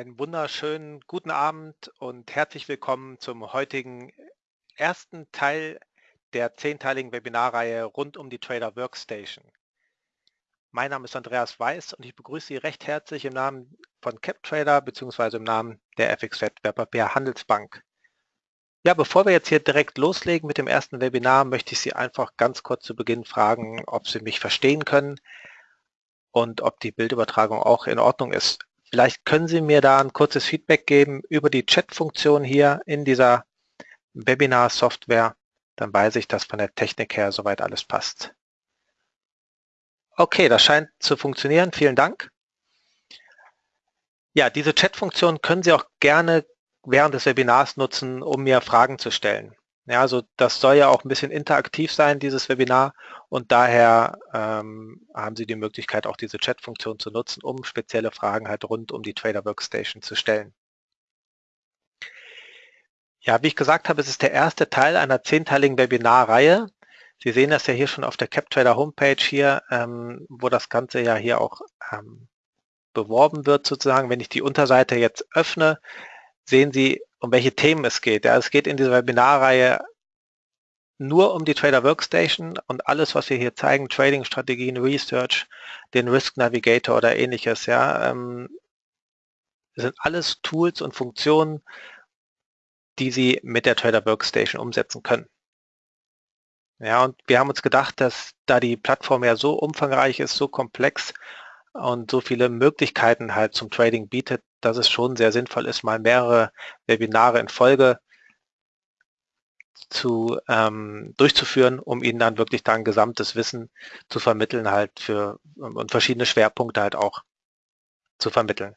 Einen wunderschönen guten Abend und herzlich willkommen zum heutigen ersten Teil der zehnteiligen Webinarreihe rund um die Trader Workstation. Mein Name ist Andreas Weiß und ich begrüße Sie recht herzlich im Namen von CapTrader bzw. im Namen der Wertpapier Handelsbank. Ja, bevor wir jetzt hier direkt loslegen mit dem ersten Webinar, möchte ich Sie einfach ganz kurz zu Beginn fragen, ob Sie mich verstehen können und ob die Bildübertragung auch in Ordnung ist. Vielleicht können Sie mir da ein kurzes Feedback geben über die Chat-Funktion hier in dieser Webinar-Software. Dann weiß ich, dass von der Technik her soweit alles passt. Okay, das scheint zu funktionieren. Vielen Dank. Ja, diese Chat-Funktion können Sie auch gerne während des Webinars nutzen, um mir Fragen zu stellen. Ja, also das soll ja auch ein bisschen interaktiv sein, dieses Webinar. Und daher ähm, haben Sie die Möglichkeit, auch diese Chat-Funktion zu nutzen, um spezielle Fragen halt rund um die Trader Workstation zu stellen. Ja, wie ich gesagt habe, es ist der erste Teil einer zehnteiligen Webinarreihe. Sie sehen das ja hier schon auf der CapTrader Homepage hier, ähm, wo das Ganze ja hier auch ähm, beworben wird sozusagen. Wenn ich die Unterseite jetzt öffne, sehen Sie, um welche Themen es geht. Ja, es geht in dieser Webinarreihe nur um die Trader Workstation und alles, was wir hier zeigen, Trading-Strategien, Research, den Risk Navigator oder ähnliches, ja, ähm, sind alles Tools und Funktionen, die Sie mit der Trader Workstation umsetzen können. Ja, und wir haben uns gedacht, dass da die Plattform ja so umfangreich ist, so komplex und so viele Möglichkeiten halt zum Trading bietet, dass es schon sehr sinnvoll ist, mal mehrere Webinare in Folge zu ähm, durchzuführen, um ihnen dann wirklich dann gesamtes Wissen zu vermitteln halt für und verschiedene Schwerpunkte halt auch zu vermitteln.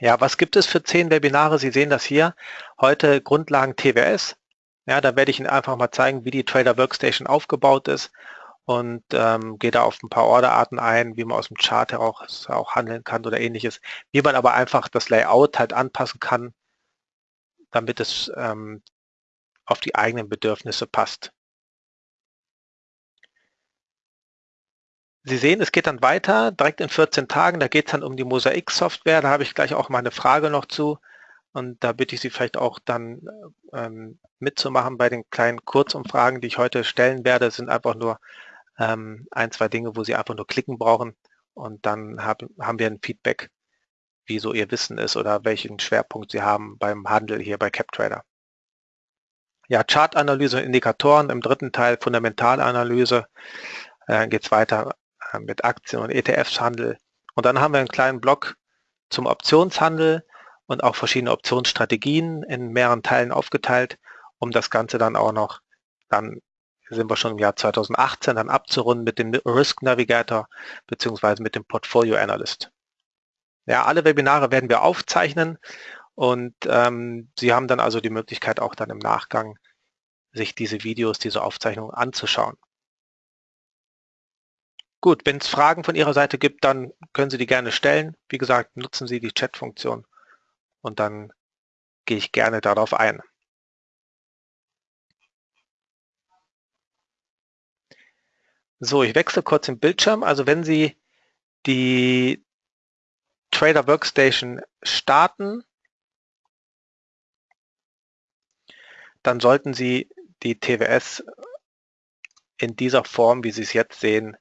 Ja, was gibt es für zehn Webinare? Sie sehen das hier. Heute Grundlagen TWS. Ja, da werde ich Ihnen einfach mal zeigen, wie die Trader Workstation aufgebaut ist und ähm, gehe da auf ein paar Orderarten ein, wie man aus dem Chart heraus auch handeln kann oder ähnliches, wie man aber einfach das Layout halt anpassen kann, damit es ähm, auf die eigenen Bedürfnisse passt. Sie sehen, es geht dann weiter, direkt in 14 Tagen, da geht es dann um die Mosaik-Software, da habe ich gleich auch mal eine Frage noch zu. Und da bitte ich Sie vielleicht auch dann ähm, mitzumachen bei den kleinen Kurzumfragen, die ich heute stellen werde, das sind einfach nur ähm, ein, zwei Dinge, wo Sie einfach nur klicken brauchen und dann haben, haben wir ein Feedback, wie so Ihr Wissen ist oder welchen Schwerpunkt Sie haben beim Handel hier bei CapTrader. Ja, Chartanalyse und Indikatoren. Im dritten Teil Fundamentalanalyse äh, geht es weiter äh, mit Aktien und ETFs-Handel. Und dann haben wir einen kleinen Block zum Optionshandel und auch verschiedene Optionsstrategien in mehreren Teilen aufgeteilt, um das Ganze dann auch noch, dann sind wir schon im Jahr 2018, dann abzurunden mit dem Risk Navigator beziehungsweise mit dem Portfolio Analyst. Ja, alle Webinare werden wir aufzeichnen und ähm, Sie haben dann also die Möglichkeit auch dann im Nachgang sich diese Videos, diese Aufzeichnungen anzuschauen. Gut, wenn es Fragen von Ihrer Seite gibt, dann können Sie die gerne stellen. Wie gesagt, nutzen Sie die Chat-Funktion und dann gehe ich gerne darauf ein. So, ich wechsle kurz den Bildschirm. Also wenn Sie die Trader Workstation starten, dann sollten Sie die TWS in dieser Form, wie Sie es jetzt sehen,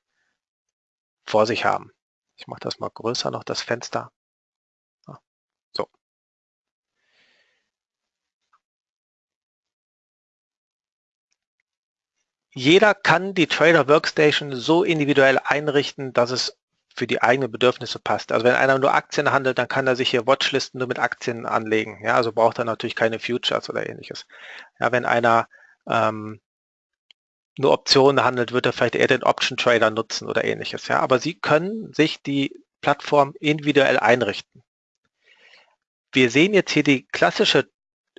vor sich haben. Ich mache das mal größer noch, das Fenster. Jeder kann die Trader Workstation so individuell einrichten, dass es für die eigenen Bedürfnisse passt. Also wenn einer nur Aktien handelt, dann kann er sich hier Watchlisten nur mit Aktien anlegen. Ja, also braucht er natürlich keine Futures oder ähnliches. Ja, wenn einer ähm, nur Optionen handelt, wird er vielleicht eher den Option Trader nutzen oder ähnliches. Ja, aber Sie können sich die Plattform individuell einrichten. Wir sehen jetzt hier die klassische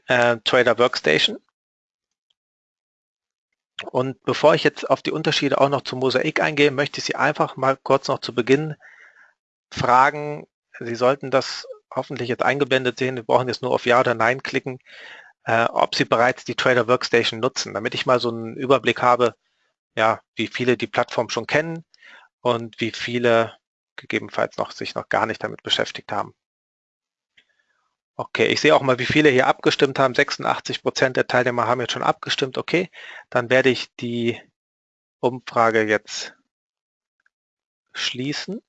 äh, Trader Workstation. Und bevor ich jetzt auf die Unterschiede auch noch zum Mosaik eingehe, möchte ich Sie einfach mal kurz noch zu Beginn fragen. Sie sollten das hoffentlich jetzt eingeblendet sehen. Wir brauchen jetzt nur auf Ja oder Nein klicken, äh, ob Sie bereits die Trader Workstation nutzen, damit ich mal so einen Überblick habe, ja, wie viele die Plattform schon kennen und wie viele gegebenenfalls noch sich noch gar nicht damit beschäftigt haben. Okay, ich sehe auch mal, wie viele hier abgestimmt haben. 86 Prozent der Teilnehmer haben jetzt schon abgestimmt. Okay, dann werde ich die Umfrage jetzt schließen.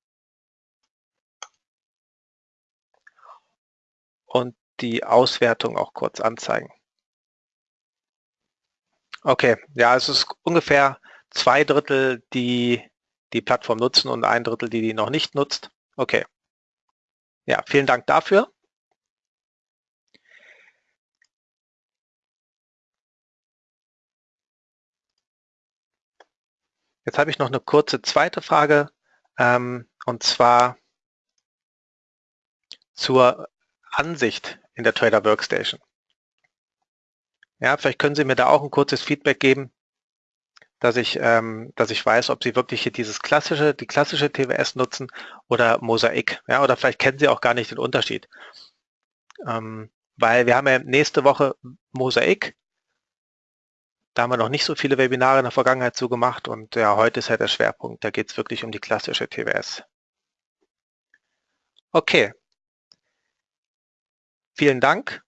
Und die Auswertung auch kurz anzeigen. Okay, ja, es ist ungefähr zwei Drittel, die die Plattform nutzen und ein Drittel, die die noch nicht nutzt. Okay. Ja, vielen Dank dafür. Jetzt habe ich noch eine kurze zweite Frage, ähm, und zwar zur Ansicht in der Trader Workstation. Ja, vielleicht können Sie mir da auch ein kurzes Feedback geben, dass ich, ähm, dass ich weiß, ob Sie wirklich hier dieses klassische, die klassische TWS nutzen oder Mosaik. Ja, oder vielleicht kennen Sie auch gar nicht den Unterschied. Ähm, weil wir haben ja nächste Woche Mosaik. Da haben wir noch nicht so viele Webinare in der Vergangenheit zugemacht und ja, heute ist ja der Schwerpunkt. Da geht es wirklich um die klassische TWS. Okay. Vielen Dank.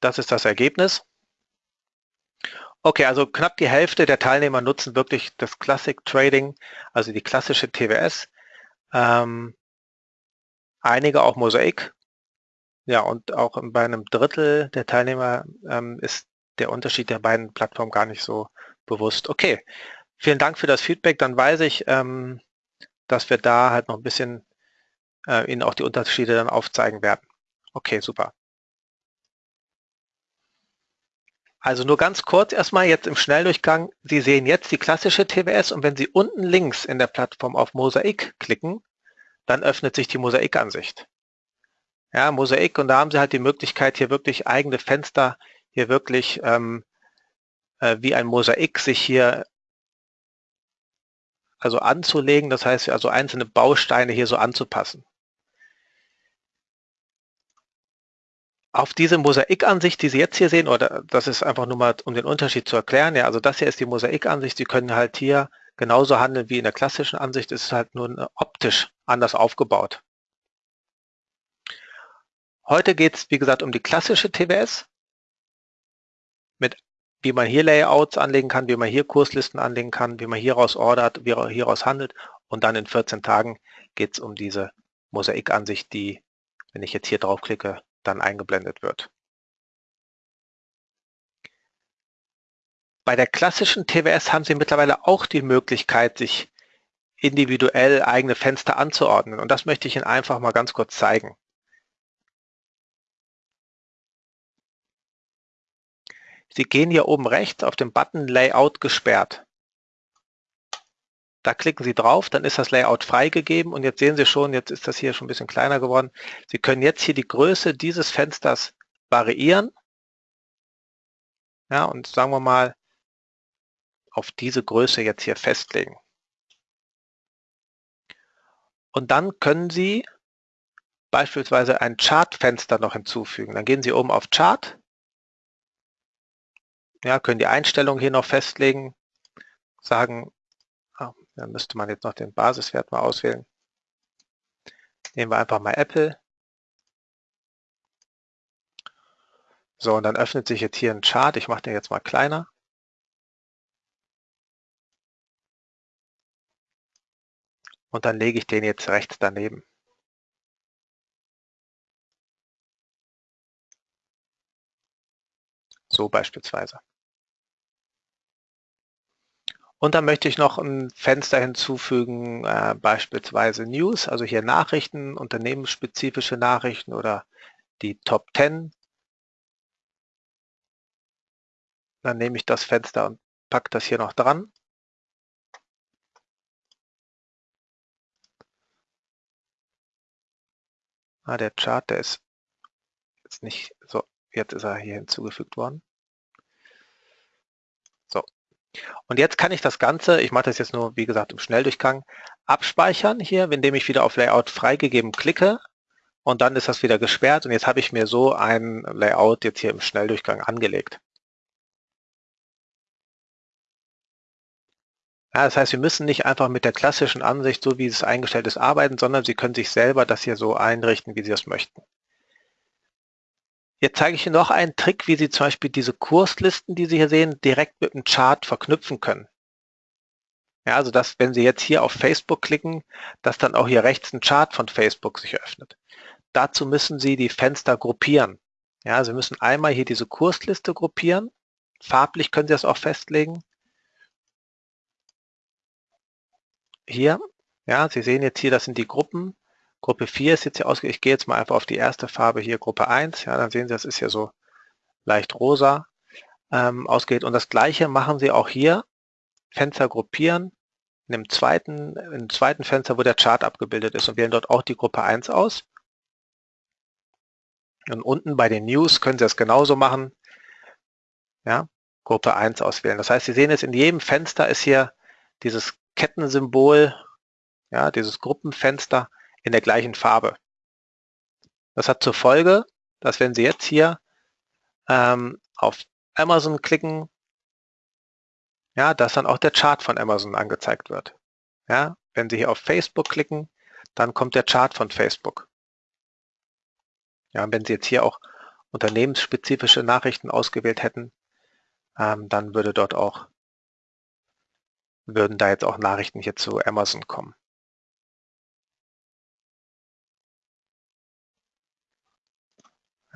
Das ist das Ergebnis. Okay, also knapp die Hälfte der Teilnehmer nutzen wirklich das Classic Trading, also die klassische TWS. Ähm, einige auch Mosaik. Ja, und auch bei einem Drittel der Teilnehmer ähm, ist der Unterschied der beiden Plattformen gar nicht so bewusst. Okay, vielen Dank für das Feedback. Dann weiß ich, ähm, dass wir da halt noch ein bisschen äh, Ihnen auch die Unterschiede dann aufzeigen werden. Okay, super. Also nur ganz kurz erstmal jetzt im Schnelldurchgang. Sie sehen jetzt die klassische TWS und wenn Sie unten links in der Plattform auf Mosaik klicken, dann öffnet sich die Mosaik-Ansicht. Ja, Mosaik und da haben Sie halt die Möglichkeit, hier wirklich eigene Fenster, hier wirklich ähm, äh, wie ein Mosaik sich hier also anzulegen, das heißt also einzelne Bausteine hier so anzupassen. Auf diese Mosaikansicht, die Sie jetzt hier sehen, oder das ist einfach nur mal, um den Unterschied zu erklären, ja, also das hier ist die Mosaikansicht, Sie können halt hier genauso handeln wie in der klassischen Ansicht, es ist halt nur optisch anders aufgebaut. Heute geht es, wie gesagt, um die klassische TWS, mit wie man hier Layouts anlegen kann, wie man hier Kurslisten anlegen kann, wie man hieraus ordert, wie man hieraus handelt und dann in 14 Tagen geht es um diese Mosaikansicht, die, wenn ich jetzt hier draufklicke, dann eingeblendet wird. Bei der klassischen TWS haben Sie mittlerweile auch die Möglichkeit, sich individuell eigene Fenster anzuordnen. Und das möchte ich Ihnen einfach mal ganz kurz zeigen. Sie gehen hier oben rechts auf den Button Layout gesperrt. Da klicken Sie drauf, dann ist das Layout freigegeben und jetzt sehen Sie schon, jetzt ist das hier schon ein bisschen kleiner geworden. Sie können jetzt hier die Größe dieses Fensters variieren. Ja, und sagen wir mal, auf diese Größe jetzt hier festlegen. Und dann können Sie beispielsweise ein Chartfenster noch hinzufügen. Dann gehen Sie oben auf Chart. Ja, können die Einstellung hier noch festlegen, sagen, dann müsste man jetzt noch den Basiswert mal auswählen. Nehmen wir einfach mal Apple. So, und dann öffnet sich jetzt hier ein Chart. Ich mache den jetzt mal kleiner. Und dann lege ich den jetzt rechts daneben. So beispielsweise. Und dann möchte ich noch ein Fenster hinzufügen, äh, beispielsweise News, also hier Nachrichten, unternehmensspezifische Nachrichten oder die Top 10. Dann nehme ich das Fenster und packe das hier noch dran. Ah, der Chart, der ist jetzt nicht so, jetzt ist er hier hinzugefügt worden. Und jetzt kann ich das Ganze, ich mache das jetzt nur, wie gesagt, im Schnelldurchgang, abspeichern hier, indem ich wieder auf Layout freigegeben klicke und dann ist das wieder gesperrt und jetzt habe ich mir so ein Layout jetzt hier im Schnelldurchgang angelegt. Ja, das heißt, Sie müssen nicht einfach mit der klassischen Ansicht, so wie es eingestellt ist, arbeiten, sondern Sie können sich selber das hier so einrichten, wie Sie es möchten. Jetzt zeige ich Ihnen noch einen Trick, wie Sie zum Beispiel diese Kurslisten, die Sie hier sehen, direkt mit dem Chart verknüpfen können. Ja, also dass, wenn Sie jetzt hier auf Facebook klicken, dass dann auch hier rechts ein Chart von Facebook sich öffnet. Dazu müssen Sie die Fenster gruppieren. Ja, Sie müssen einmal hier diese Kursliste gruppieren. Farblich können Sie das auch festlegen. Hier, ja, Sie sehen jetzt hier, das sind die Gruppen. Gruppe 4 ist jetzt hier ausge... Ich gehe jetzt mal einfach auf die erste Farbe hier, Gruppe 1. Ja, dann sehen Sie, das ist hier so leicht rosa ähm, ausgeht. Und das gleiche machen Sie auch hier. Fenster gruppieren. In dem zweiten, im zweiten Fenster, wo der Chart abgebildet ist und wählen dort auch die Gruppe 1 aus. Und unten bei den News können Sie das genauso machen. Ja, Gruppe 1 auswählen. Das heißt, Sie sehen jetzt in jedem Fenster ist hier dieses Kettensymbol, ja, dieses Gruppenfenster in der gleichen Farbe. Das hat zur Folge, dass wenn Sie jetzt hier ähm, auf Amazon klicken, ja, dass dann auch der Chart von Amazon angezeigt wird. Ja, wenn Sie hier auf Facebook klicken, dann kommt der Chart von Facebook. Ja, wenn Sie jetzt hier auch unternehmensspezifische Nachrichten ausgewählt hätten, ähm, dann würde dort auch, würden da jetzt auch Nachrichten hier zu Amazon kommen.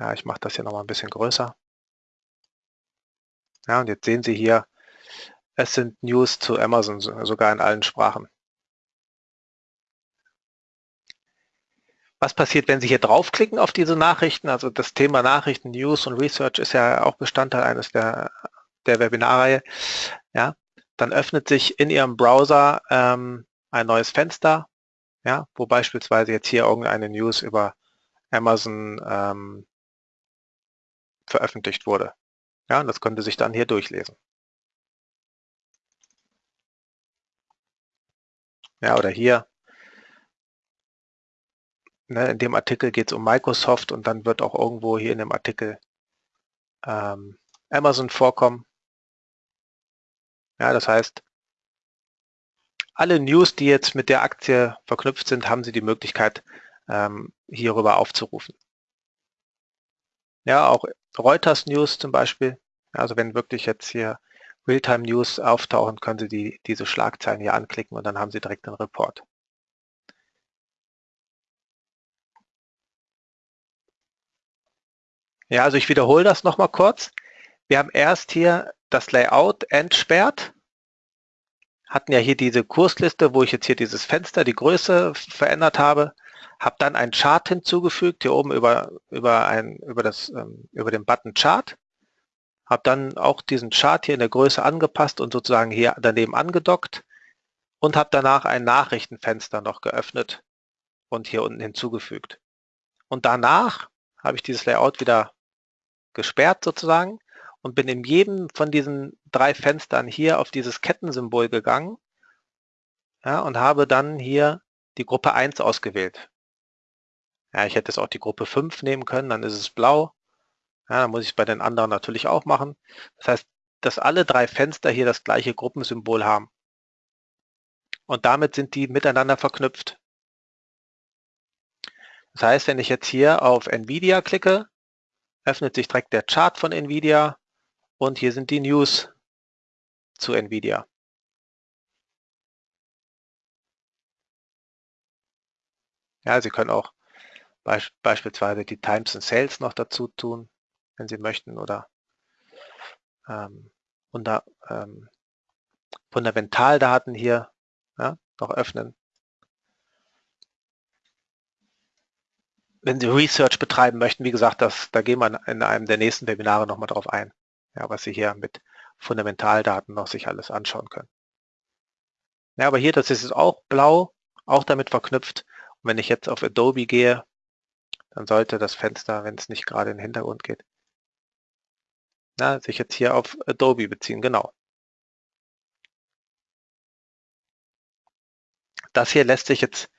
Ja, ich mache das hier nochmal ein bisschen größer. Ja, und jetzt sehen Sie hier, es sind News zu Amazon, sogar in allen Sprachen. Was passiert, wenn Sie hier draufklicken auf diese Nachrichten? Also das Thema Nachrichten, News und Research ist ja auch Bestandteil eines der, der Webinarreihe. Ja, dann öffnet sich in Ihrem Browser ähm, ein neues Fenster, ja, wo beispielsweise jetzt hier irgendeine News über Amazon ähm, veröffentlicht wurde. Ja, und das konnte sich dann hier durchlesen. Ja, oder hier. Ne, in dem Artikel geht es um Microsoft und dann wird auch irgendwo hier in dem Artikel ähm, Amazon vorkommen. Ja, das heißt, alle News, die jetzt mit der Aktie verknüpft sind, haben Sie die Möglichkeit, ähm, hierüber aufzurufen. Ja, auch Reuters News zum Beispiel. Also wenn wirklich jetzt hier Realtime News auftauchen, können Sie die, diese Schlagzeilen hier anklicken und dann haben Sie direkt einen Report. Ja, also ich wiederhole das nochmal kurz. Wir haben erst hier das Layout entsperrt, hatten ja hier diese Kursliste, wo ich jetzt hier dieses Fenster, die Größe verändert habe habe dann einen Chart hinzugefügt, hier oben über, über, ein, über, das, ähm, über den Button Chart, habe dann auch diesen Chart hier in der Größe angepasst und sozusagen hier daneben angedockt und habe danach ein Nachrichtenfenster noch geöffnet und hier unten hinzugefügt. Und danach habe ich dieses Layout wieder gesperrt sozusagen und bin in jedem von diesen drei Fenstern hier auf dieses Kettensymbol gegangen ja, und habe dann hier die Gruppe 1 ausgewählt. Ja, ich hätte jetzt auch die Gruppe 5 nehmen können, dann ist es blau. Ja, dann muss ich es bei den anderen natürlich auch machen. Das heißt, dass alle drei Fenster hier das gleiche Gruppensymbol haben. Und damit sind die miteinander verknüpft. Das heißt, wenn ich jetzt hier auf Nvidia klicke, öffnet sich direkt der Chart von Nvidia und hier sind die News zu Nvidia. Ja, Sie können auch Beisp beispielsweise die Times and Sales noch dazu tun, wenn Sie möchten, oder ähm, unter, ähm, Fundamentaldaten hier ja, noch öffnen. Wenn Sie Research betreiben möchten, wie gesagt, das, da gehen wir in einem der nächsten Webinare nochmal drauf ein, ja, was Sie hier mit Fundamentaldaten noch sich alles anschauen können. Ja, aber hier, das ist auch blau, auch damit verknüpft. Und wenn ich jetzt auf Adobe gehe, dann sollte das Fenster, wenn es nicht gerade in den Hintergrund geht, na, sich jetzt hier auf Adobe beziehen, genau. Das hier lässt sich jetzt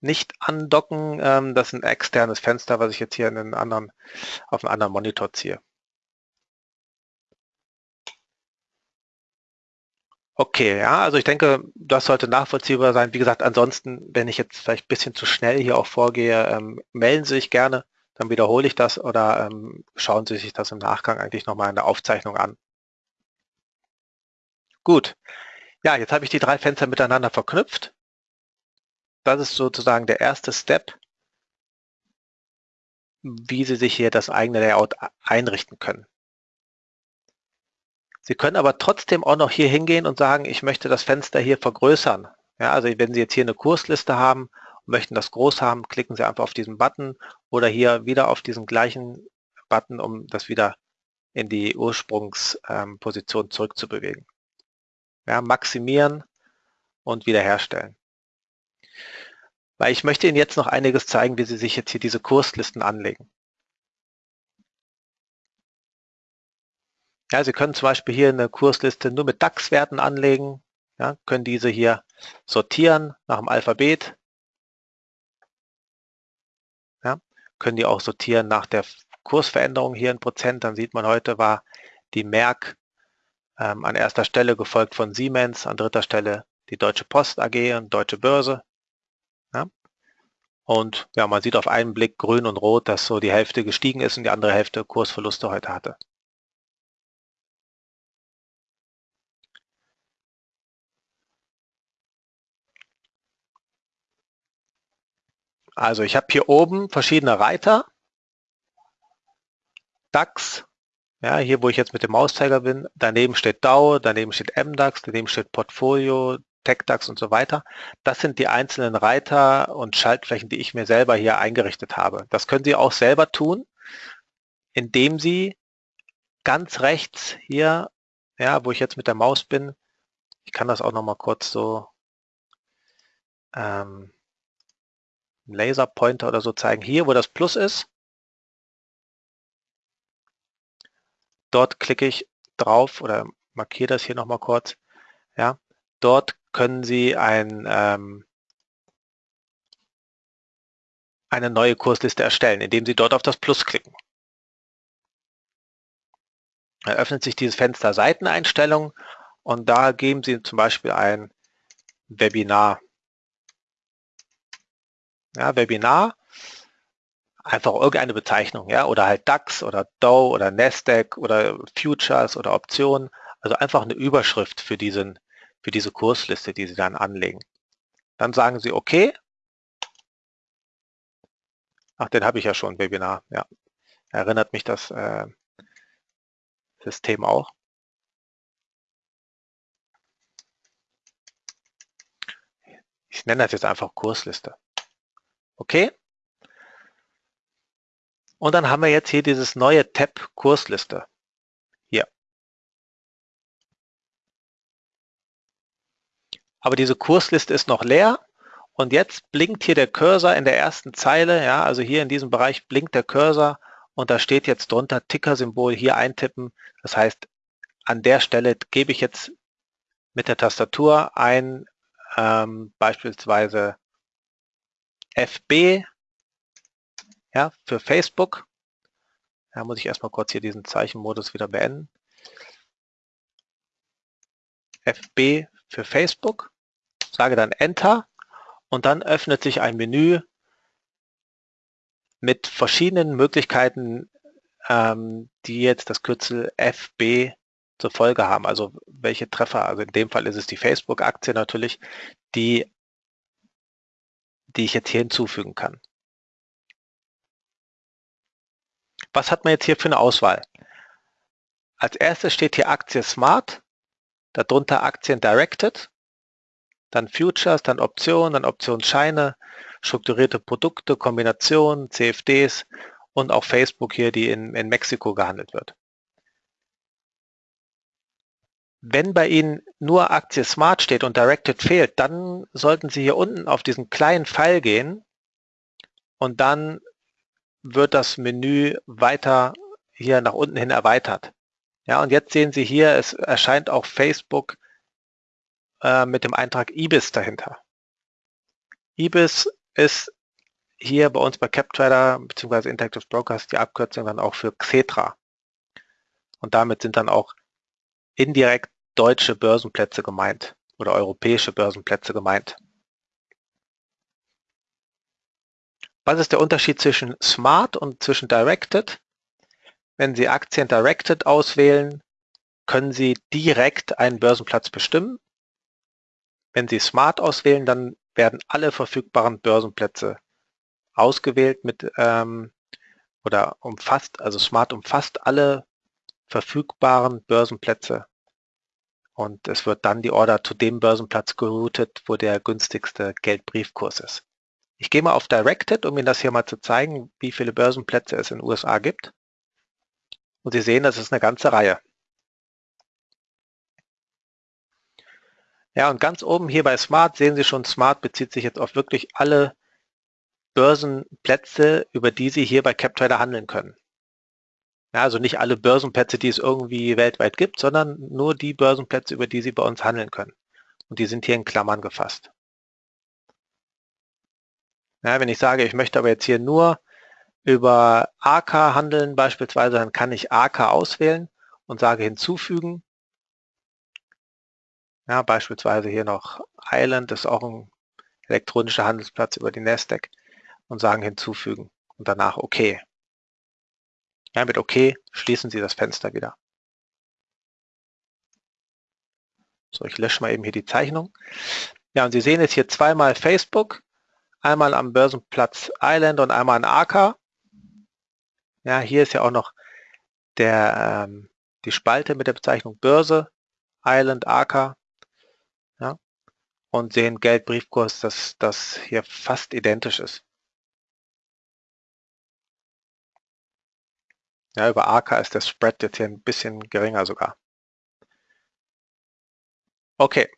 nicht andocken. Ähm, das ist ein externes Fenster, was ich jetzt hier in einen anderen, auf einen anderen Monitor ziehe. Okay, ja, also ich denke, das sollte nachvollziehbar sein. Wie gesagt, ansonsten, wenn ich jetzt vielleicht ein bisschen zu schnell hier auch vorgehe, ähm, melden Sie sich gerne, dann wiederhole ich das oder ähm, schauen Sie sich das im Nachgang eigentlich nochmal in der Aufzeichnung an. Gut, ja, jetzt habe ich die drei Fenster miteinander verknüpft. Das ist sozusagen der erste Step, wie Sie sich hier das eigene Layout einrichten können. Sie können aber trotzdem auch noch hier hingehen und sagen, ich möchte das Fenster hier vergrößern. Ja, also wenn Sie jetzt hier eine Kursliste haben und möchten das groß haben, klicken Sie einfach auf diesen Button oder hier wieder auf diesen gleichen Button, um das wieder in die Ursprungsposition ähm, zurückzubewegen. Ja, maximieren und wiederherstellen. Weil ich möchte Ihnen jetzt noch einiges zeigen, wie Sie sich jetzt hier diese Kurslisten anlegen. Ja, Sie können zum Beispiel hier eine Kursliste nur mit DAX-Werten anlegen, ja, können diese hier sortieren nach dem Alphabet, ja, können die auch sortieren nach der Kursveränderung hier in Prozent. Dann sieht man heute war die Merck ähm, an erster Stelle gefolgt von Siemens, an dritter Stelle die Deutsche Post AG und Deutsche Börse. Ja. Und ja, man sieht auf einen Blick grün und rot, dass so die Hälfte gestiegen ist und die andere Hälfte Kursverluste heute hatte. Also ich habe hier oben verschiedene Reiter. DAX, ja, hier wo ich jetzt mit dem Mauszeiger bin, daneben steht DAO, daneben steht MDAX, daneben steht Portfolio, TechDAX und so weiter. Das sind die einzelnen Reiter und Schaltflächen, die ich mir selber hier eingerichtet habe. Das können Sie auch selber tun, indem Sie ganz rechts hier, ja, wo ich jetzt mit der Maus bin, ich kann das auch noch mal kurz so ähm, Laserpointer oder so zeigen. Hier, wo das Plus ist, dort klicke ich drauf oder markiere das hier nochmal kurz. Ja, dort können Sie ein, ähm, eine neue Kursliste erstellen, indem Sie dort auf das Plus klicken. Dann öffnet sich dieses Fenster Seiteneinstellungen und da geben Sie zum Beispiel ein Webinar ja, Webinar, einfach irgendeine Bezeichnung, ja, oder halt DAX oder DOW oder Nasdaq oder Futures oder Optionen, also einfach eine Überschrift für diesen, für diese Kursliste, die Sie dann anlegen. Dann sagen Sie okay. Ach, den habe ich ja schon, Webinar, ja. Erinnert mich das äh, System auch. Ich nenne das jetzt einfach Kursliste. Okay? Und dann haben wir jetzt hier dieses neue Tab Kursliste. Hier. Aber diese Kursliste ist noch leer. Und jetzt blinkt hier der Cursor in der ersten Zeile. Ja, also hier in diesem Bereich blinkt der Cursor und da steht jetzt drunter Ticker-Symbol hier eintippen. Das heißt, an der Stelle gebe ich jetzt mit der Tastatur ein, ähm, beispielsweise FB ja, für Facebook. Da muss ich erstmal kurz hier diesen Zeichenmodus wieder beenden. FB für Facebook, sage dann Enter und dann öffnet sich ein Menü mit verschiedenen Möglichkeiten, ähm, die jetzt das Kürzel FB zur Folge haben. Also welche Treffer, also in dem Fall ist es die Facebook-Aktie natürlich, die die ich jetzt hier hinzufügen kann. Was hat man jetzt hier für eine Auswahl? Als erstes steht hier Aktie Smart, darunter Aktien Directed, dann Futures, dann Optionen, dann Optionsscheine, strukturierte Produkte, Kombinationen, CFDs und auch Facebook hier, die in, in Mexiko gehandelt wird. Wenn bei Ihnen nur Aktie Smart steht und Directed fehlt, dann sollten Sie hier unten auf diesen kleinen Pfeil gehen und dann wird das Menü weiter hier nach unten hin erweitert. Ja, und jetzt sehen Sie hier, es erscheint auch Facebook äh, mit dem Eintrag IBIS dahinter. IBIS ist hier bei uns bei CapTrader bzw. Interactive Brokers die Abkürzung dann auch für Xetra. Und damit sind dann auch indirekt deutsche Börsenplätze gemeint oder europäische Börsenplätze gemeint. Was ist der Unterschied zwischen Smart und zwischen Directed? Wenn Sie Aktien Directed auswählen, können Sie direkt einen Börsenplatz bestimmen. Wenn Sie Smart auswählen, dann werden alle verfügbaren Börsenplätze ausgewählt mit ähm, oder umfasst, also Smart umfasst alle verfügbaren Börsenplätze und es wird dann die Order zu dem Börsenplatz geroutet, wo der günstigste Geldbriefkurs ist. Ich gehe mal auf Directed, um Ihnen das hier mal zu zeigen, wie viele Börsenplätze es in den USA gibt. Und Sie sehen, das ist eine ganze Reihe. Ja, und ganz oben hier bei Smart sehen Sie schon, Smart bezieht sich jetzt auf wirklich alle Börsenplätze, über die Sie hier bei CapTrader handeln können. Ja, also nicht alle Börsenplätze, die es irgendwie weltweit gibt, sondern nur die Börsenplätze, über die Sie bei uns handeln können. Und die sind hier in Klammern gefasst. Ja, wenn ich sage, ich möchte aber jetzt hier nur über AK handeln beispielsweise, dann kann ich AK auswählen und sage hinzufügen. Ja, beispielsweise hier noch Island ist auch ein elektronischer Handelsplatz über die Nasdaq und sagen hinzufügen und danach OK. Ja, mit OK schließen Sie das Fenster wieder. So, ich lösche mal eben hier die Zeichnung. Ja, und Sie sehen jetzt hier zweimal Facebook, einmal am Börsenplatz Island und einmal in AK. Ja, hier ist ja auch noch der, ähm, die Spalte mit der Bezeichnung Börse, Island, AK. Ja, und sehen Geldbriefkurs, dass das hier fast identisch ist. Ja, über AK ist der Spread jetzt hier ein bisschen geringer sogar. Okay.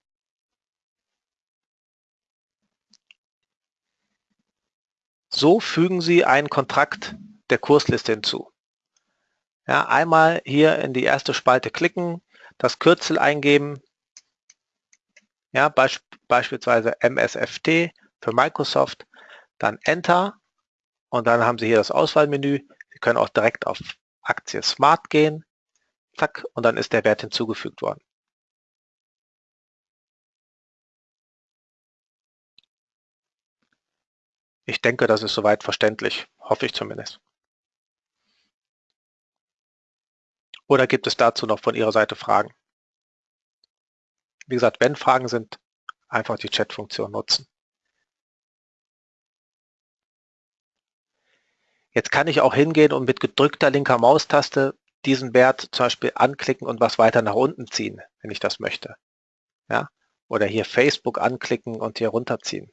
So fügen Sie einen Kontrakt der Kursliste hinzu. Ja, einmal hier in die erste Spalte klicken, das Kürzel eingeben, ja, beisp beispielsweise MSFT für Microsoft, dann Enter und dann haben Sie hier das Auswahlmenü. Sie können auch direkt auf Aktie Smart gehen, zack, und dann ist der Wert hinzugefügt worden. Ich denke, das ist soweit verständlich, hoffe ich zumindest. Oder gibt es dazu noch von Ihrer Seite Fragen? Wie gesagt, wenn Fragen sind, einfach die Chat-Funktion nutzen. Jetzt kann ich auch hingehen und mit gedrückter linker Maustaste diesen Wert zum Beispiel anklicken und was weiter nach unten ziehen, wenn ich das möchte. Ja? Oder hier Facebook anklicken und hier runterziehen.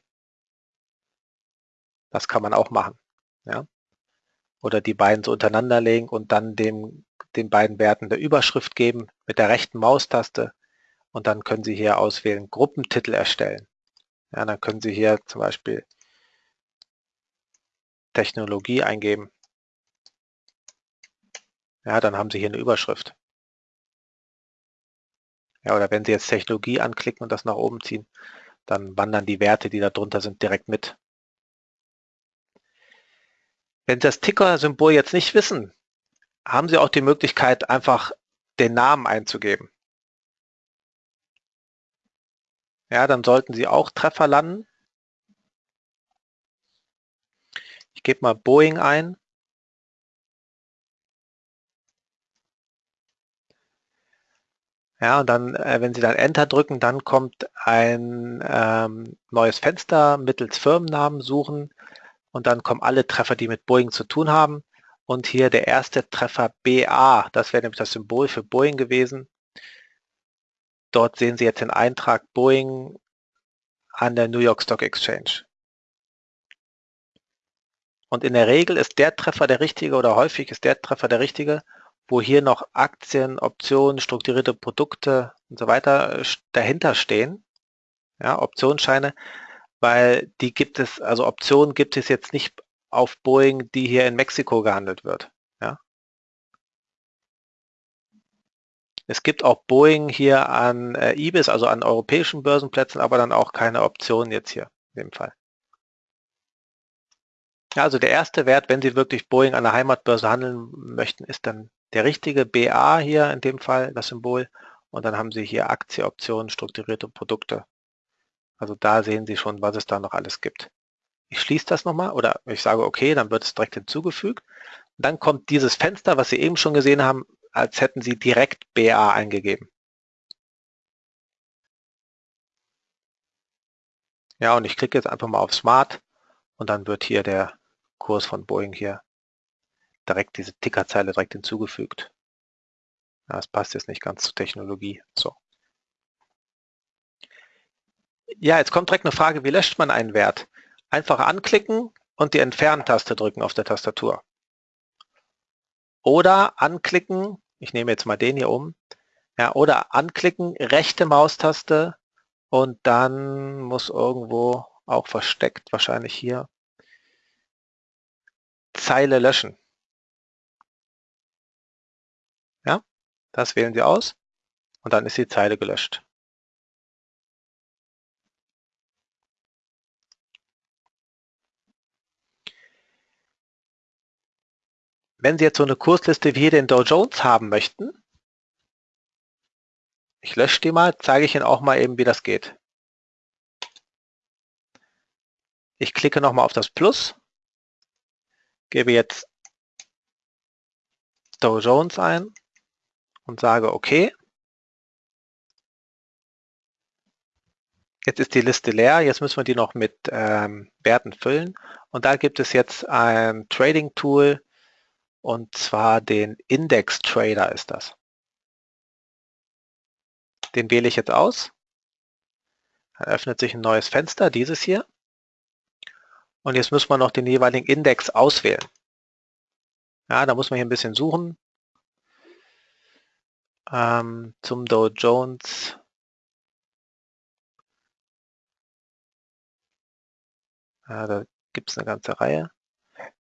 Das kann man auch machen. Ja? Oder die beiden so untereinander legen und dann dem, den beiden Werten der Überschrift geben mit der rechten Maustaste und dann können Sie hier auswählen Gruppentitel erstellen. Ja, dann können Sie hier zum Beispiel Technologie eingeben. Ja, dann haben Sie hier eine Überschrift. Ja, oder wenn Sie jetzt Technologie anklicken und das nach oben ziehen, dann wandern die Werte, die da drunter sind, direkt mit. Wenn Sie das Ticker-Symbol jetzt nicht wissen, haben Sie auch die Möglichkeit, einfach den Namen einzugeben. Ja, dann sollten Sie auch Treffer landen. Gebe mal Boeing ein. Ja, und dann, äh, wenn Sie dann Enter drücken, dann kommt ein ähm, neues Fenster mittels Firmennamen suchen und dann kommen alle Treffer, die mit Boeing zu tun haben. Und hier der erste Treffer BA, das wäre nämlich das Symbol für Boeing gewesen. Dort sehen Sie jetzt den Eintrag Boeing an der New York Stock Exchange. Und in der Regel ist der Treffer der richtige oder häufig ist der Treffer der richtige, wo hier noch Aktien, Optionen, strukturierte Produkte und so weiter äh, dahinter stehen. Ja, Optionsscheine, weil die gibt es, also Optionen gibt es jetzt nicht auf Boeing, die hier in Mexiko gehandelt wird. Ja. Es gibt auch Boeing hier an äh, IBIS, also an europäischen Börsenplätzen, aber dann auch keine Optionen jetzt hier in dem Fall. Ja, also der erste Wert, wenn Sie wirklich Boeing an der Heimatbörse handeln möchten, ist dann der richtige BA hier in dem Fall, das Symbol. und dann haben Sie hier Aktie, Optionen, strukturierte Produkte. Also da sehen Sie schon, was es da noch alles gibt. Ich schließe das nochmal oder ich sage okay, dann wird es direkt hinzugefügt. Dann kommt dieses Fenster, was Sie eben schon gesehen haben, als hätten Sie direkt BA eingegeben. Ja, und ich klicke jetzt einfach mal auf Smart und dann wird hier der Kurs von Boeing hier direkt diese Tickerzeile direkt hinzugefügt. Ja, das passt jetzt nicht ganz zur Technologie. So. Ja, jetzt kommt direkt eine Frage, wie löscht man einen Wert? Einfach anklicken und die Entfernen-Taste drücken auf der Tastatur. Oder anklicken, ich nehme jetzt mal den hier um, ja, oder anklicken, rechte Maustaste und dann muss irgendwo auch versteckt, wahrscheinlich hier, Zeile löschen. Ja, das wählen Sie aus und dann ist die Zeile gelöscht. Wenn Sie jetzt so eine Kursliste wie hier den Dow Jones haben möchten, ich lösche die mal, zeige ich Ihnen auch mal eben, wie das geht. Ich klicke nochmal auf das Plus, gebe jetzt Dow Jones ein und sage OK. Jetzt ist die Liste leer, jetzt müssen wir die noch mit ähm, Werten füllen. Und da gibt es jetzt ein Trading Tool, und zwar den Index Trader ist das. Den wähle ich jetzt aus. Dann öffnet sich ein neues Fenster, dieses hier. Und jetzt muss man noch den jeweiligen Index auswählen. Ja, da muss man hier ein bisschen suchen. Ähm, zum Dow Jones. Ja, da gibt es eine ganze Reihe.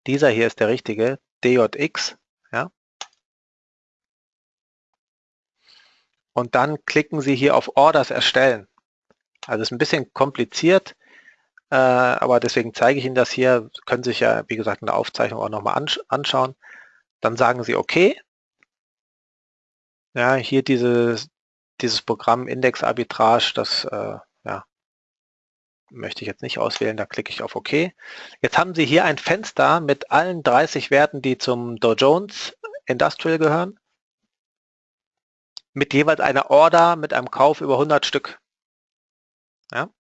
Dieser hier ist der richtige, DJX. Ja. Und dann klicken Sie hier auf Orders erstellen. Also ist ein bisschen kompliziert, äh, aber deswegen zeige ich Ihnen das hier. Können Sie sich ja, wie gesagt, in der Aufzeichnung auch nochmal ansch anschauen. Dann sagen Sie OK. Ja, hier dieses, dieses Programm Index Arbitrage, das äh, ja, möchte ich jetzt nicht auswählen, da klicke ich auf OK. Jetzt haben Sie hier ein Fenster mit allen 30 Werten, die zum Dow Jones Industrial gehören, mit jeweils einer Order mit einem Kauf über 100 Stück. Ja?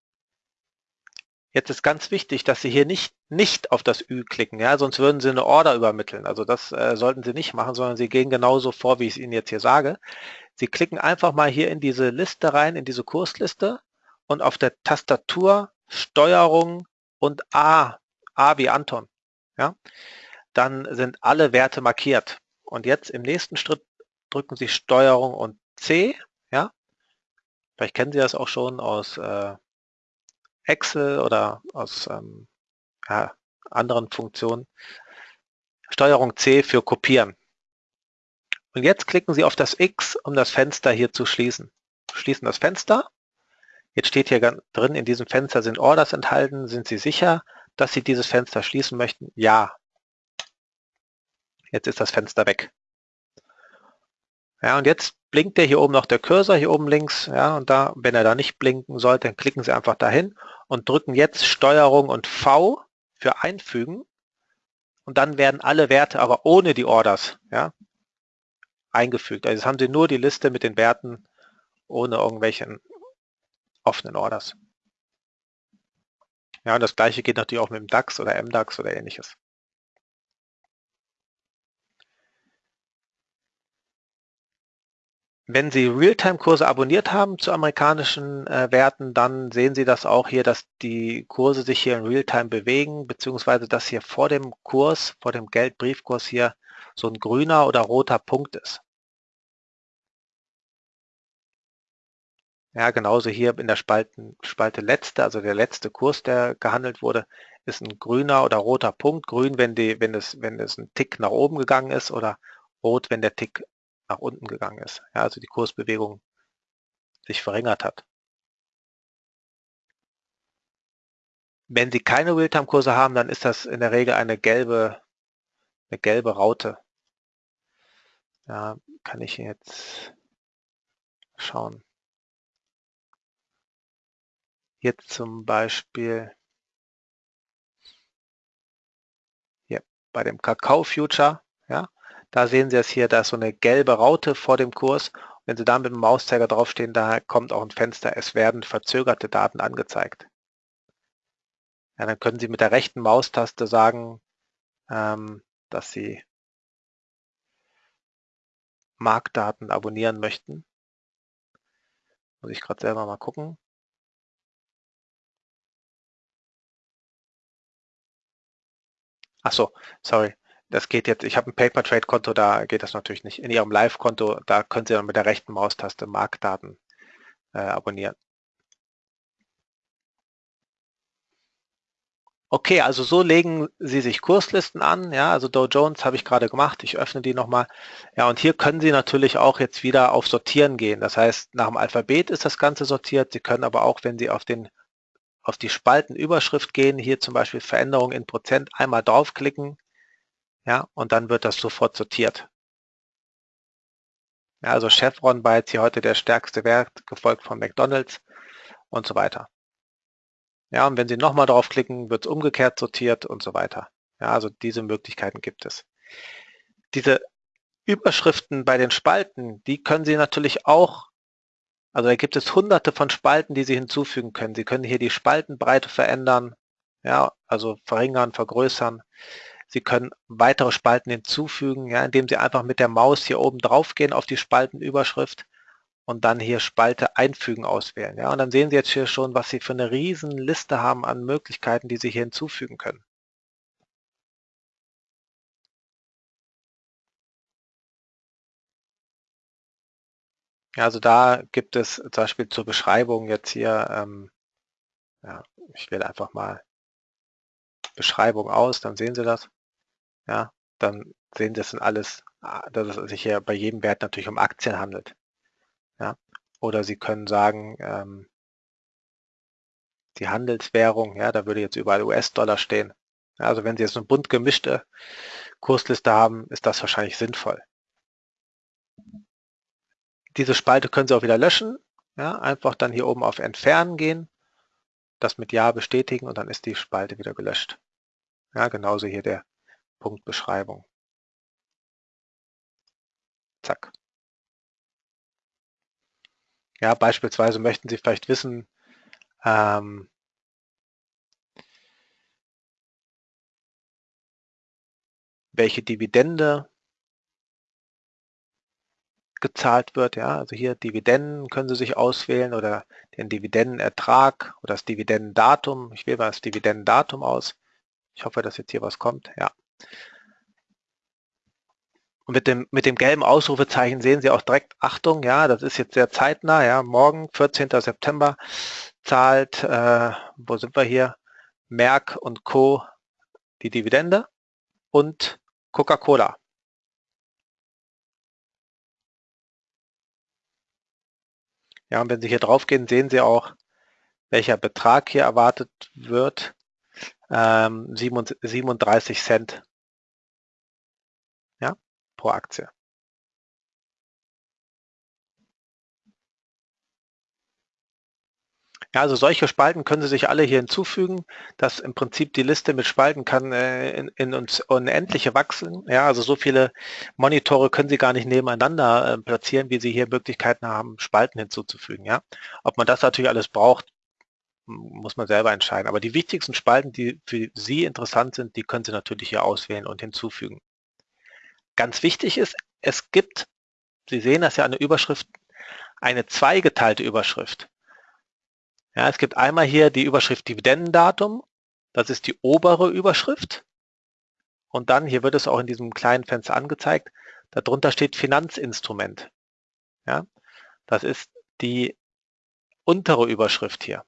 Jetzt ist ganz wichtig, dass Sie hier nicht, nicht auf das Ü klicken, ja, sonst würden Sie eine Order übermitteln. Also das äh, sollten Sie nicht machen, sondern Sie gehen genauso vor, wie ich es Ihnen jetzt hier sage. Sie klicken einfach mal hier in diese Liste rein, in diese Kursliste und auf der Tastatur Steuerung und A, A wie Anton, ja, dann sind alle Werte markiert. Und jetzt im nächsten Schritt drücken Sie Steuerung und C, ja. Vielleicht kennen Sie das auch schon aus äh, Excel oder aus ähm, ja, anderen Funktionen. Steuerung C für Kopieren. Und jetzt klicken Sie auf das X, um das Fenster hier zu schließen. Schließen das Fenster Jetzt steht hier drin, in diesem Fenster sind Orders enthalten. Sind Sie sicher, dass Sie dieses Fenster schließen möchten? Ja. Jetzt ist das Fenster weg. Ja, und jetzt blinkt der hier oben noch der Cursor, hier oben links. Ja, und da, wenn er da nicht blinken sollte, dann klicken Sie einfach dahin und drücken jetzt Steuerung und V für Einfügen. Und dann werden alle Werte, aber ohne die Orders, ja, eingefügt. Also jetzt haben Sie nur die Liste mit den Werten ohne irgendwelchen offenen Orders. Ja, und das gleiche geht natürlich auch mit dem DAX oder MDAX oder ähnliches. Wenn Sie Realtime-Kurse abonniert haben zu amerikanischen äh, Werten, dann sehen Sie das auch hier, dass die Kurse sich hier in Realtime bewegen, beziehungsweise dass hier vor dem Kurs, vor dem Geldbriefkurs hier so ein grüner oder roter Punkt ist. Ja, genauso hier in der Spalten, Spalte letzte, also der letzte Kurs, der gehandelt wurde, ist ein grüner oder roter Punkt. Grün, wenn, die, wenn, es, wenn es ein Tick nach oben gegangen ist oder rot, wenn der Tick nach unten gegangen ist. Ja, also die Kursbewegung sich verringert hat. Wenn Sie keine Realtime-Kurse haben, dann ist das in der Regel eine gelbe, eine gelbe Raute. Ja, kann ich jetzt schauen. Jetzt zum Beispiel hier bei dem Kakao-Future, da sehen Sie es hier, da ist so eine gelbe Raute vor dem Kurs. Wenn Sie da mit dem Mauszeiger draufstehen, da kommt auch ein Fenster, es werden verzögerte Daten angezeigt. Ja, dann können Sie mit der rechten Maustaste sagen, ähm, dass Sie Marktdaten abonnieren möchten. Muss ich gerade selber mal gucken. Ach so, sorry. Das geht jetzt, ich habe ein Paper Trade Konto, da geht das natürlich nicht. In Ihrem Live-Konto, da können Sie dann mit der rechten Maustaste Marktdaten äh, abonnieren. Okay, also so legen Sie sich Kurslisten an. Ja, also Dow Jones habe ich gerade gemacht. Ich öffne die nochmal. Ja, und hier können Sie natürlich auch jetzt wieder auf Sortieren gehen. Das heißt, nach dem Alphabet ist das Ganze sortiert. Sie können aber auch, wenn Sie auf den auf die Spaltenüberschrift gehen, hier zum Beispiel Veränderung in Prozent, einmal draufklicken, ja, und dann wird das sofort sortiert. Ja, also Chevron war jetzt hier heute der stärkste Wert, gefolgt von McDonalds und so weiter. Ja, und wenn Sie nochmal draufklicken, wird es umgekehrt sortiert und so weiter. Ja, also diese Möglichkeiten gibt es. Diese Überschriften bei den Spalten, die können Sie natürlich auch also da gibt es hunderte von Spalten, die Sie hinzufügen können. Sie können hier die Spaltenbreite verändern, ja, also verringern, vergrößern. Sie können weitere Spalten hinzufügen, ja, indem Sie einfach mit der Maus hier oben drauf gehen auf die Spaltenüberschrift und dann hier Spalte einfügen auswählen. Ja, und dann sehen Sie jetzt hier schon, was Sie für eine riesen Liste haben an Möglichkeiten, die Sie hier hinzufügen können. Also da gibt es zum Beispiel zur Beschreibung jetzt hier, ähm, ja, ich wähle einfach mal Beschreibung aus, dann sehen Sie das. Ja, dann sehen Sie, das sind alles, ah, dass es sich hier bei jedem Wert natürlich um Aktien handelt. Ja, oder Sie können sagen, ähm, die Handelswährung, ja, da würde jetzt überall US-Dollar stehen. Ja, also wenn Sie jetzt eine bunt gemischte Kursliste haben, ist das wahrscheinlich sinnvoll. Diese Spalte können Sie auch wieder löschen. Ja, einfach dann hier oben auf Entfernen gehen, das mit Ja bestätigen und dann ist die Spalte wieder gelöscht. Ja, genauso hier der Punkt Beschreibung. Zack. Ja, beispielsweise möchten Sie vielleicht wissen, ähm, welche Dividende gezahlt wird. Ja, also hier Dividenden können Sie sich auswählen oder den Dividendenertrag oder das Dividendendatum. Ich wähle mal das Dividendendatum aus. Ich hoffe, dass jetzt hier was kommt. Ja. Und mit dem, mit dem gelben Ausrufezeichen sehen Sie auch direkt, Achtung, ja, das ist jetzt sehr zeitnah, ja, morgen, 14. September, zahlt, äh, wo sind wir hier, Merck und Co. die Dividende und Coca-Cola. Ja, und wenn Sie hier drauf gehen, sehen Sie auch, welcher Betrag hier erwartet wird. Ähm, 37 Cent ja, pro Aktie. Ja, also solche Spalten können Sie sich alle hier hinzufügen, dass im Prinzip die Liste mit Spalten kann äh, in, in uns unendliche wachsen. Ja, also so viele Monitore können Sie gar nicht nebeneinander äh, platzieren, wie Sie hier Möglichkeiten haben, Spalten hinzuzufügen. Ja, ob man das natürlich alles braucht, muss man selber entscheiden. Aber die wichtigsten Spalten, die für Sie interessant sind, die können Sie natürlich hier auswählen und hinzufügen. Ganz wichtig ist, es gibt, Sie sehen das ja an der Überschrift, eine zweigeteilte Überschrift. Ja, es gibt einmal hier die Überschrift Dividendendatum. Das ist die obere Überschrift. Und dann, hier wird es auch in diesem kleinen Fenster angezeigt, darunter steht Finanzinstrument. Ja, das ist die untere Überschrift hier.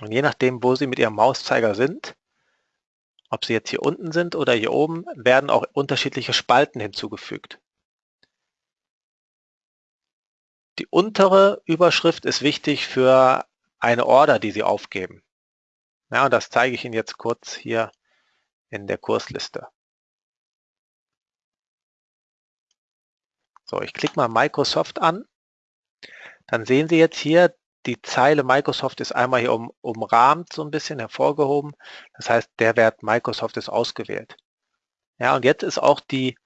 Und je nachdem, wo Sie mit Ihrem Mauszeiger sind, ob Sie jetzt hier unten sind oder hier oben, werden auch unterschiedliche Spalten hinzugefügt. Die untere Überschrift ist wichtig für eine Order, die Sie aufgeben. Ja, und das zeige ich Ihnen jetzt kurz hier in der Kursliste. So, ich klicke mal Microsoft an. Dann sehen Sie jetzt hier, die Zeile Microsoft ist einmal hier um, umrahmt, so ein bisschen hervorgehoben. Das heißt, der Wert Microsoft ist ausgewählt. Ja, und jetzt ist auch die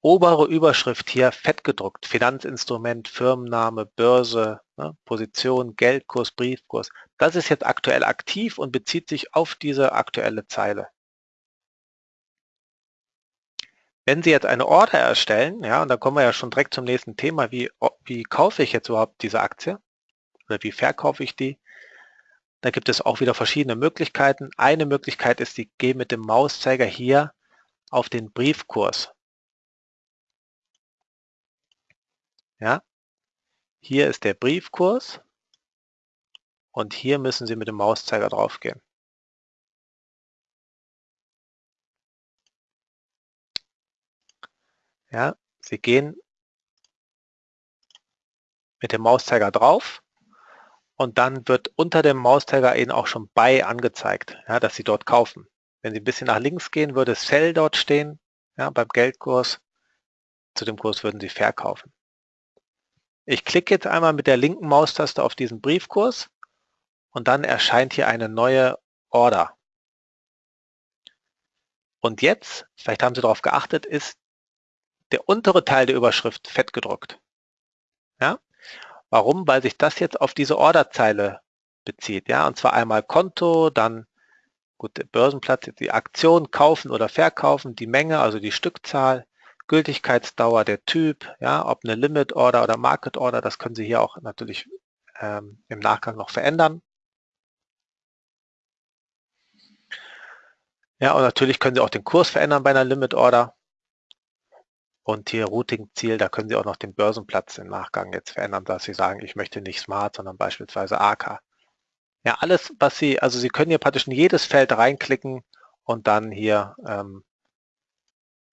obere Überschrift hier fett gedruckt. Finanzinstrument, Firmenname, Börse, ne, Position, Geldkurs, Briefkurs. Das ist jetzt aktuell aktiv und bezieht sich auf diese aktuelle Zeile. Wenn Sie jetzt eine Order erstellen, ja, und da kommen wir ja schon direkt zum nächsten Thema, wie, wie kaufe ich jetzt überhaupt diese Aktie oder wie verkaufe ich die? Da gibt es auch wieder verschiedene Möglichkeiten. Eine Möglichkeit ist, Sie gehen mit dem Mauszeiger hier auf den Briefkurs. Ja, hier ist der Briefkurs und hier müssen Sie mit dem Mauszeiger draufgehen. Ja, Sie gehen mit dem Mauszeiger drauf und dann wird unter dem Mauszeiger Ihnen auch schon bei angezeigt, ja, dass Sie dort kaufen. Wenn Sie ein bisschen nach links gehen, würde Sell dort stehen, ja, beim Geldkurs. Zu dem Kurs würden Sie verkaufen. Ich klicke jetzt einmal mit der linken Maustaste auf diesen Briefkurs und dann erscheint hier eine neue Order. Und jetzt, vielleicht haben Sie darauf geachtet, ist der untere Teil der Überschrift fett gedruckt. Ja? Warum? Weil sich das jetzt auf diese Orderzeile bezieht. Ja? Und zwar einmal Konto, dann Gut, Börsenplatz, die Aktion kaufen oder verkaufen, die Menge, also die Stückzahl, Gültigkeitsdauer, der Typ, ja, ob eine Limit Order oder Market Order, das können Sie hier auch natürlich ähm, im Nachgang noch verändern. Ja, und natürlich können Sie auch den Kurs verändern bei einer Limit Order. Und hier Routing-Ziel, da können Sie auch noch den Börsenplatz im Nachgang jetzt verändern, dass Sie sagen, ich möchte nicht Smart, sondern beispielsweise AK. Ja, alles, was Sie, also Sie können hier praktisch in jedes Feld reinklicken und dann hier ähm,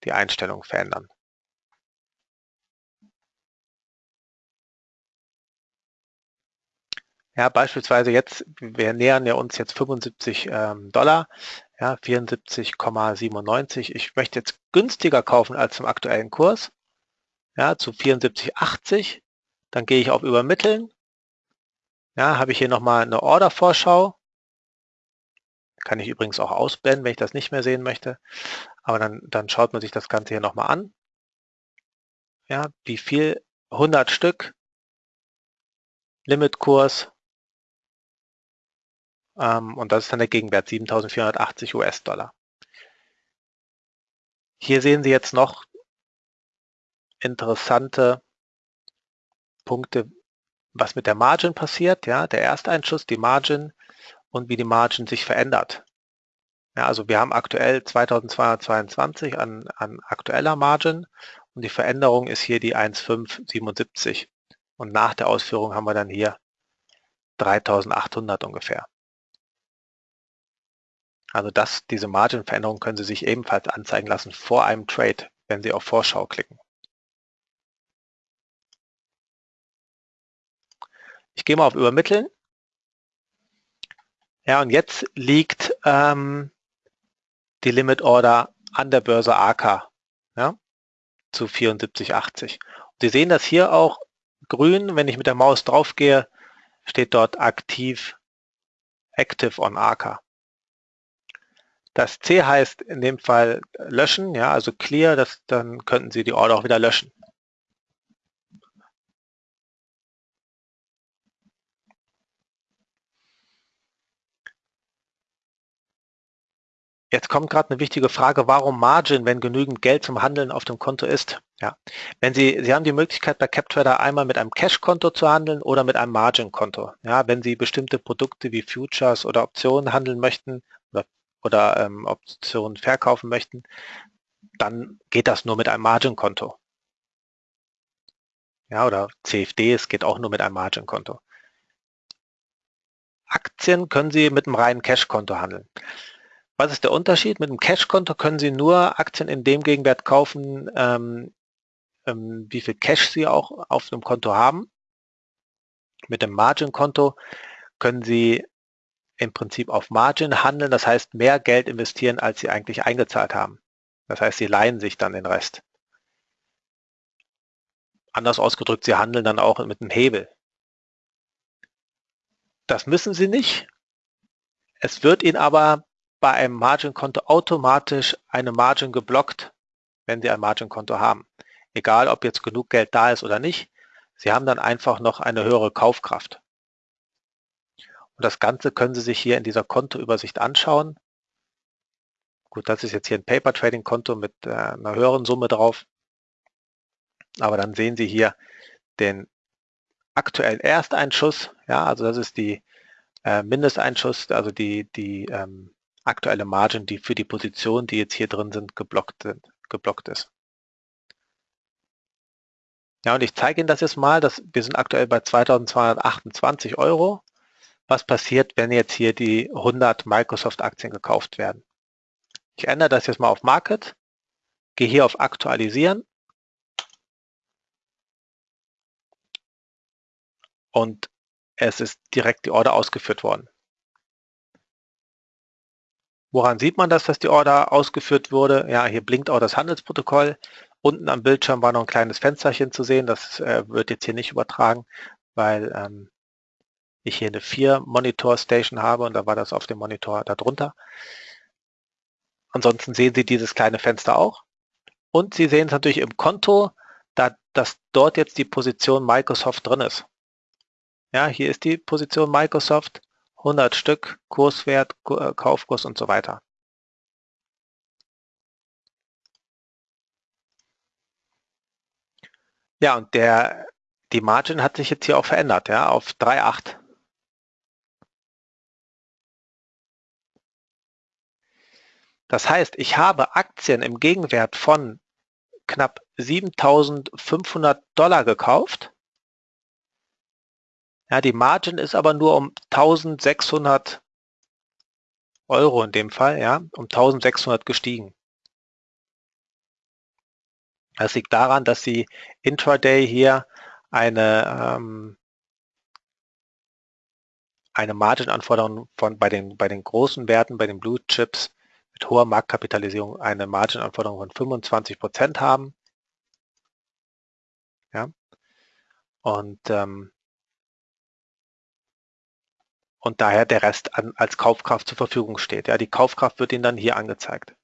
die Einstellung verändern. Ja, beispielsweise jetzt, wir nähern ja uns jetzt 75 ähm, Dollar, ja, 74,97. Ich möchte jetzt günstiger kaufen als zum aktuellen Kurs, ja, zu 74,80. Dann gehe ich auf Übermitteln ja, habe ich hier nochmal eine Order-Vorschau. Kann ich übrigens auch ausblenden, wenn ich das nicht mehr sehen möchte. Aber dann, dann schaut man sich das Ganze hier nochmal an. Ja, wie viel? 100 Stück. Limitkurs. Ähm, und das ist dann der Gegenwert 7.480 US-Dollar. Hier sehen Sie jetzt noch interessante Punkte, was mit der Margin passiert, ja, der Ersteinschuss, die Margin und wie die Margin sich verändert. Ja, also wir haben aktuell 2222 an, an aktueller Margin und die Veränderung ist hier die 1,577 und nach der Ausführung haben wir dann hier 3800 ungefähr. Also das, diese Margin-Veränderung können Sie sich ebenfalls anzeigen lassen vor einem Trade, wenn Sie auf Vorschau klicken. Ich gehe mal auf Übermitteln. Ja, und jetzt liegt ähm, die Limit Order an der Börse AK ja, zu 74,80. Sie sehen das hier auch grün, wenn ich mit der Maus drauf gehe, steht dort aktiv Active on AK. Das C heißt in dem Fall löschen, ja, also clear, das, dann könnten Sie die Order auch wieder löschen. Jetzt kommt gerade eine wichtige Frage, warum Margin, wenn genügend Geld zum Handeln auf dem Konto ist? Ja, wenn Sie, Sie haben die Möglichkeit bei CapTrader einmal mit einem Cash-Konto zu handeln oder mit einem Margin-Konto. Ja, wenn Sie bestimmte Produkte wie Futures oder Optionen handeln möchten oder, ähm, Optionen verkaufen möchten, dann geht das nur mit einem Margin-Konto. Ja, oder CFDs geht auch nur mit einem Margin-Konto. Aktien können Sie mit einem reinen Cash-Konto handeln. Was ist der Unterschied? Mit dem Cash-Konto können Sie nur Aktien in dem Gegenwert kaufen, ähm, ähm, wie viel Cash Sie auch auf dem Konto haben. Mit dem Margin-Konto können Sie im Prinzip auf Margin handeln, das heißt mehr Geld investieren, als Sie eigentlich eingezahlt haben. Das heißt, Sie leihen sich dann den Rest. anders ausgedrückt, Sie handeln dann auch mit einem Hebel. Das müssen Sie nicht. Es wird Ihnen aber bei einem Margin-Konto automatisch eine Margin geblockt, wenn Sie ein Margin-Konto haben. Egal, ob jetzt genug Geld da ist oder nicht. Sie haben dann einfach noch eine höhere Kaufkraft. Und das Ganze können Sie sich hier in dieser Kontoübersicht anschauen. Gut, das ist jetzt hier ein Paper Trading Konto mit äh, einer höheren Summe drauf. Aber dann sehen Sie hier den aktuellen Ersteinschuss. Ja, also das ist die äh, Mindesteinschuss, also die, die ähm, aktuelle Margin, die für die Position, die jetzt hier drin sind, geblockt, sind, geblockt ist. Ja, und ich zeige Ihnen das jetzt mal. Dass wir sind aktuell bei 2228 Euro. Was passiert, wenn jetzt hier die 100 Microsoft-Aktien gekauft werden? Ich ändere das jetzt mal auf Market, gehe hier auf Aktualisieren und es ist direkt die Order ausgeführt worden. Woran sieht man das, dass die Order ausgeführt wurde? Ja, hier blinkt auch das Handelsprotokoll. Unten am Bildschirm war noch ein kleines Fensterchen zu sehen. Das äh, wird jetzt hier nicht übertragen, weil ähm, ich hier eine 4 Monitor Station habe und da war das auf dem Monitor darunter. Ansonsten sehen Sie dieses kleine Fenster auch. Und Sie sehen es natürlich im Konto, da, dass dort jetzt die Position Microsoft drin ist. Ja, hier ist die Position Microsoft, 100 Stück, Kurswert, äh, Kaufkurs und so weiter. Ja, und der, die Margin hat sich jetzt hier auch verändert, ja, auf 3,8. Das heißt, ich habe Aktien im Gegenwert von knapp 7.500 Dollar gekauft. Ja, die Margin ist aber nur um 1.600 Euro in dem Fall, ja, um 1.600 gestiegen. Das liegt daran, dass Sie intraday hier eine, ähm, eine Margin-Anforderung von bei den, bei den großen Werten, bei den Blue Chips hoher Marktkapitalisierung eine Margin-Anforderung von 25 Prozent haben. Ja. Und, ähm, und daher der Rest an, als Kaufkraft zur Verfügung steht. Ja, die Kaufkraft wird Ihnen dann hier angezeigt.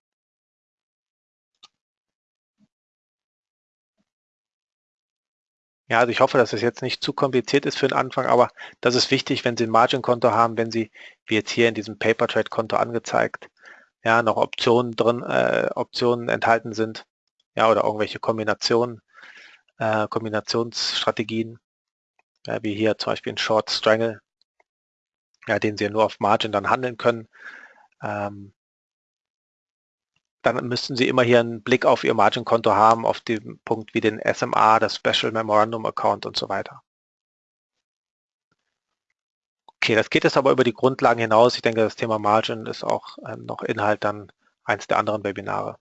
Ja, also ich hoffe, dass es jetzt nicht zu kompliziert ist für den Anfang, aber das ist wichtig, wenn Sie ein Margin-Konto haben, wenn Sie, wie jetzt hier in diesem Paper-Trade-Konto angezeigt, ja, noch Optionen drin, äh, Optionen enthalten sind, ja, oder irgendwelche Kombinationen, äh, Kombinationsstrategien, ja, wie hier zum Beispiel ein Short Strangle, ja, den Sie nur auf Margin dann handeln können. Ähm, dann müssten Sie immer hier einen Blick auf Ihr Margin-Konto haben, auf den Punkt wie den SMA, das Special Memorandum Account und so weiter. Okay, das geht jetzt aber über die Grundlagen hinaus. Ich denke, das Thema Margin ist auch ähm, noch Inhalt dann eins der anderen Webinare.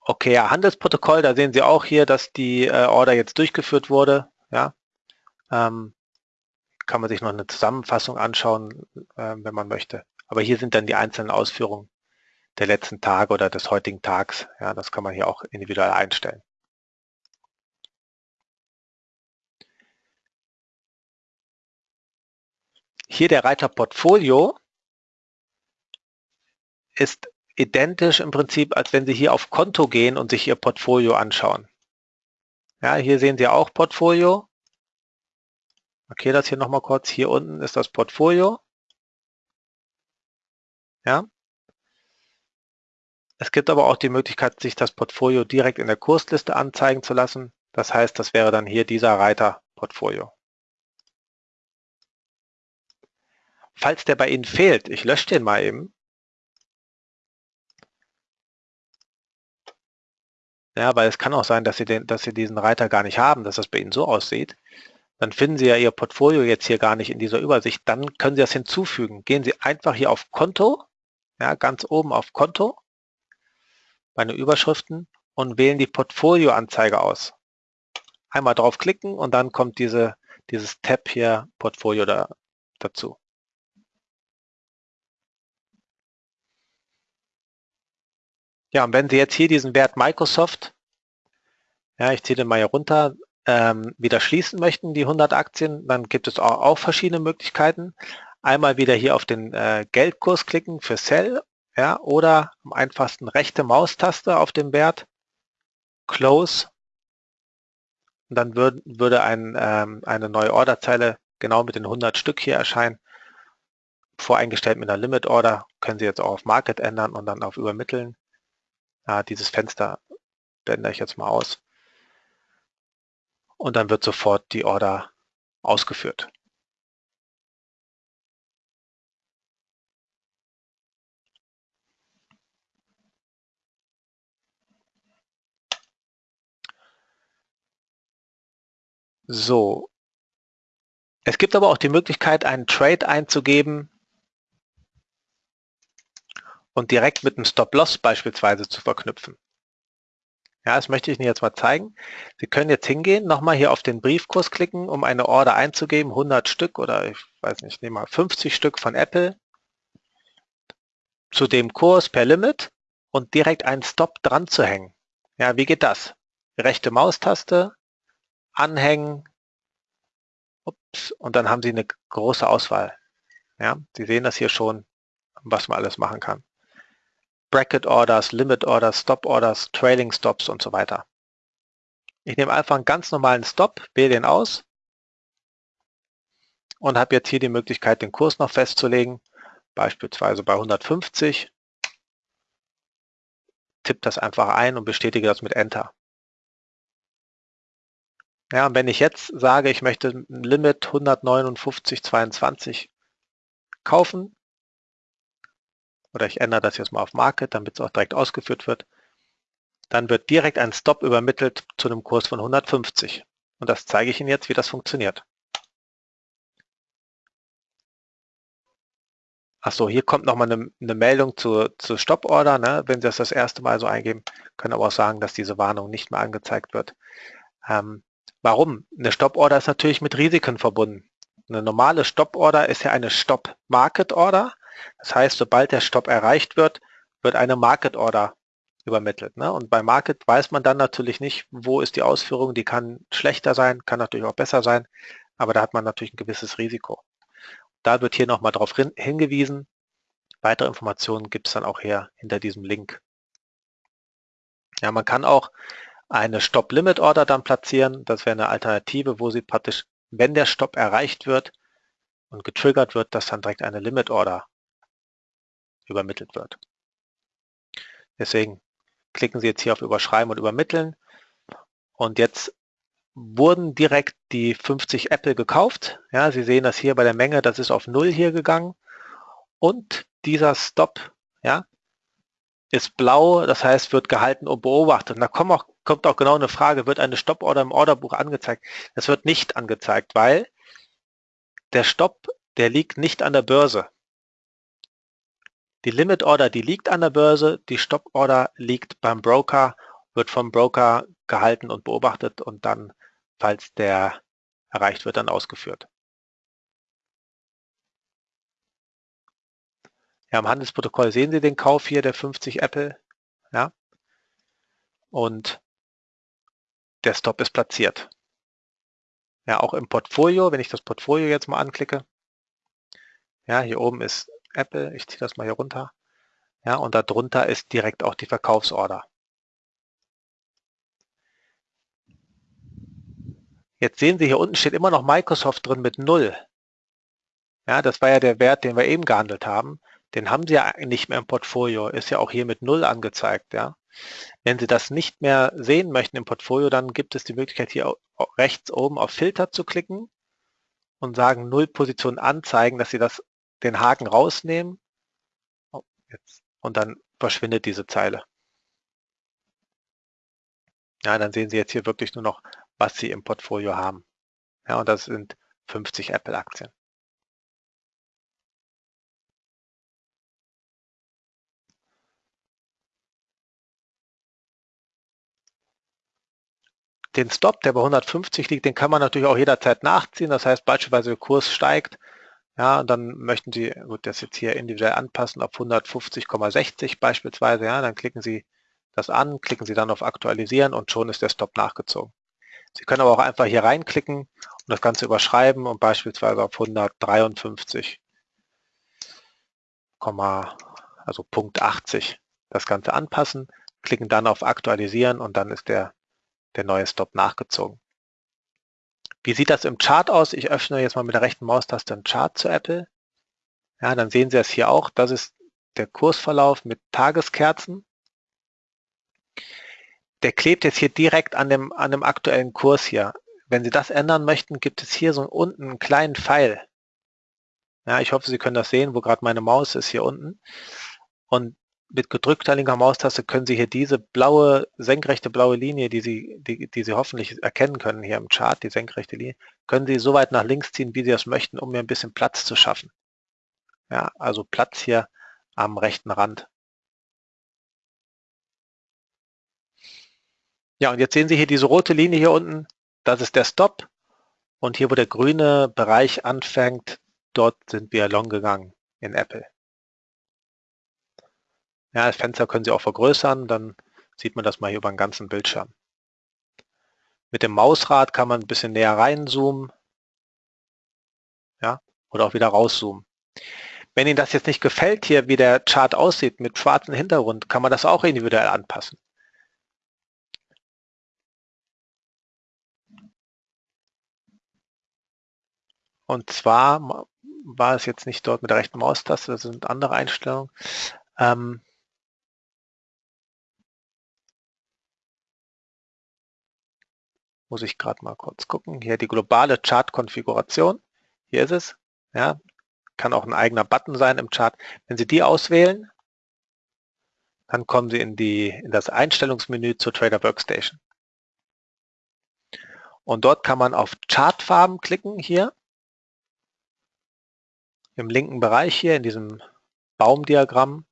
Okay, ja, Handelsprotokoll, da sehen Sie auch hier, dass die äh, Order jetzt durchgeführt wurde. Ja, ähm, kann man sich noch eine Zusammenfassung anschauen, äh, wenn man möchte. Aber hier sind dann die einzelnen Ausführungen der letzten Tage oder des heutigen Tags. Ja, das kann man hier auch individuell einstellen. Hier der Reiter Portfolio ist identisch im Prinzip, als wenn Sie hier auf Konto gehen und sich Ihr Portfolio anschauen. Ja, hier sehen Sie auch Portfolio. Okay, das hier nochmal kurz. Hier unten ist das Portfolio. Ja. Es gibt aber auch die Möglichkeit, sich das Portfolio direkt in der Kursliste anzeigen zu lassen. Das heißt, das wäre dann hier dieser Reiter Portfolio. Falls der bei Ihnen fehlt, ich lösche den mal eben. Ja, weil es kann auch sein, dass Sie, den, dass Sie diesen Reiter gar nicht haben, dass das bei Ihnen so aussieht. Dann finden Sie ja Ihr Portfolio jetzt hier gar nicht in dieser Übersicht. Dann können Sie das hinzufügen. Gehen Sie einfach hier auf Konto, ja, ganz oben auf Konto, meine Überschriften und wählen die Portfolioanzeige aus. Einmal draufklicken und dann kommt diese, dieses Tab hier Portfolio da, dazu. Ja, und wenn Sie jetzt hier diesen Wert Microsoft, ja, ich ziehe den mal hier runter, ähm, wieder schließen möchten, die 100 Aktien, dann gibt es auch, auch verschiedene Möglichkeiten. Einmal wieder hier auf den äh, Geldkurs klicken für Sell, ja, oder am einfachsten rechte Maustaste auf dem Wert, Close, und dann würd, würde ein, ähm, eine neue Orderzeile genau mit den 100 Stück hier erscheinen. Voreingestellt mit einer Limit Order, können Sie jetzt auch auf Market ändern und dann auf Übermitteln. Ja, dieses Fenster blende ich jetzt mal aus und dann wird sofort die Order ausgeführt. So. Es gibt aber auch die Möglichkeit, einen Trade einzugeben und direkt mit einem Stop-Loss beispielsweise zu verknüpfen. Ja, das möchte ich Ihnen jetzt mal zeigen. Sie können jetzt hingehen, nochmal hier auf den Briefkurs klicken, um eine Order einzugeben, 100 Stück oder ich weiß nicht, ich nehme mal 50 Stück von Apple zu dem Kurs per Limit und direkt einen Stop dran zu hängen. Ja, wie geht das? Rechte Maustaste, anhängen, ups, und dann haben Sie eine große Auswahl. Ja, Sie sehen das hier schon, was man alles machen kann. Bracket Orders, Limit Orders, Stop Orders, Trailing Stops und so weiter. Ich nehme einfach einen ganz normalen Stop, wähle den aus und habe jetzt hier die Möglichkeit, den Kurs noch festzulegen, beispielsweise bei 150. Tipp das einfach ein und bestätige das mit Enter. Ja, und wenn ich jetzt sage, ich möchte ein Limit 159,22 kaufen, oder ich ändere das jetzt mal auf Market, damit es auch direkt ausgeführt wird, dann wird direkt ein Stop übermittelt zu einem Kurs von 150. Und das zeige ich Ihnen jetzt, wie das funktioniert. Achso, hier kommt nochmal eine, eine Meldung zur, zur Stop-Order. Ne? Wenn Sie das das erste Mal so eingeben, können aber auch sagen, dass diese Warnung nicht mehr angezeigt wird. Ähm, warum? Eine Stop-Order ist natürlich mit Risiken verbunden. Eine normale Stop-Order ist ja eine Stop-Market-Order. Das heißt, sobald der Stopp erreicht wird, wird eine Market Order übermittelt. Ne? Und bei Market weiß man dann natürlich nicht, wo ist die Ausführung. Die kann schlechter sein, kann natürlich auch besser sein, aber da hat man natürlich ein gewisses Risiko. Da wird hier nochmal darauf hingewiesen. Weitere Informationen gibt es dann auch hier hinter diesem Link. Ja, man kann auch eine Stop-Limit-Order dann platzieren. Das wäre eine Alternative, wo Sie praktisch, wenn der Stopp erreicht wird und getriggert wird, dass dann direkt eine Limit-Order übermittelt wird. Deswegen klicken Sie jetzt hier auf Überschreiben und Übermitteln. Und jetzt wurden direkt die 50 Apple gekauft. Ja, Sie sehen das hier bei der Menge, das ist auf Null hier gegangen. Und dieser Stop ja, ist blau, das heißt, wird gehalten und beobachtet. Und da kommt auch, kommt auch genau eine Frage, wird eine Stop-Order im Orderbuch angezeigt? Das wird nicht angezeigt, weil der Stopp, der liegt nicht an der Börse. Die Limit Order, die liegt an der Börse, die Stop Order liegt beim Broker, wird vom Broker gehalten und beobachtet und dann, falls der erreicht wird, dann ausgeführt. Ja, im Handelsprotokoll sehen Sie den Kauf hier der 50 Apple. Ja. Und der Stop ist platziert. Ja, auch im Portfolio, wenn ich das Portfolio jetzt mal anklicke. Ja, hier oben ist Apple. Ich ziehe das mal hier runter. Ja, und darunter ist direkt auch die Verkaufsorder. Jetzt sehen Sie, hier unten steht immer noch Microsoft drin mit 0. Ja, das war ja der Wert, den wir eben gehandelt haben. Den haben Sie ja nicht mehr im Portfolio, ist ja auch hier mit 0 angezeigt. Ja. Wenn Sie das nicht mehr sehen möchten im Portfolio, dann gibt es die Möglichkeit, hier rechts oben auf Filter zu klicken und sagen Null Position anzeigen, dass Sie das den Haken rausnehmen oh, und dann verschwindet diese Zeile. Ja, dann sehen Sie jetzt hier wirklich nur noch, was Sie im Portfolio haben. Ja, und das sind 50 Apple-Aktien. Den Stop, der bei 150 liegt, den kann man natürlich auch jederzeit nachziehen. Das heißt, beispielsweise der Kurs steigt, ja, dann möchten Sie gut, das jetzt hier individuell anpassen auf 150,60 beispielsweise. Ja, dann klicken Sie das an, klicken Sie dann auf Aktualisieren und schon ist der Stop nachgezogen. Sie können aber auch einfach hier reinklicken und das Ganze überschreiben und beispielsweise auf 153, also Punkt 80 das Ganze anpassen, klicken dann auf Aktualisieren und dann ist der, der neue Stop nachgezogen. Wie sieht das im Chart aus? Ich öffne jetzt mal mit der rechten Maustaste einen Chart zu Apple. Ja, dann sehen Sie es hier auch. Das ist der Kursverlauf mit Tageskerzen. Der klebt jetzt hier direkt an dem, an dem aktuellen Kurs hier. Wenn Sie das ändern möchten, gibt es hier so unten einen kleinen Pfeil. Ja, ich hoffe, Sie können das sehen, wo gerade meine Maus ist hier unten. Und mit gedrückter linker Maustaste können Sie hier diese blaue, senkrechte blaue Linie, die Sie, die, die Sie hoffentlich erkennen können hier im Chart, die senkrechte Linie, können Sie so weit nach links ziehen, wie Sie das möchten, um mir ein bisschen Platz zu schaffen. Ja, also Platz hier am rechten Rand. Ja, und jetzt sehen Sie hier diese rote Linie hier unten, das ist der Stop. Und hier, wo der grüne Bereich anfängt, dort sind wir long gegangen in Apple. Ja, das Fenster können Sie auch vergrößern, dann sieht man das mal hier über den ganzen Bildschirm. Mit dem Mausrad kann man ein bisschen näher reinzoomen ja, oder auch wieder rauszoomen. Wenn Ihnen das jetzt nicht gefällt hier, wie der Chart aussieht mit schwarzem Hintergrund, kann man das auch individuell anpassen. Und zwar war es jetzt nicht dort mit der rechten Maustaste, das sind andere Einstellungen. Ähm, muss ich gerade mal kurz gucken. Hier die globale Chart-Konfiguration. Hier ist es. Ja, kann auch ein eigener Button sein im Chart. Wenn Sie die auswählen, dann kommen Sie in, die, in das Einstellungsmenü zur Trader Workstation. Und dort kann man auf Chartfarben klicken hier. Im linken Bereich hier in diesem Baumdiagramm.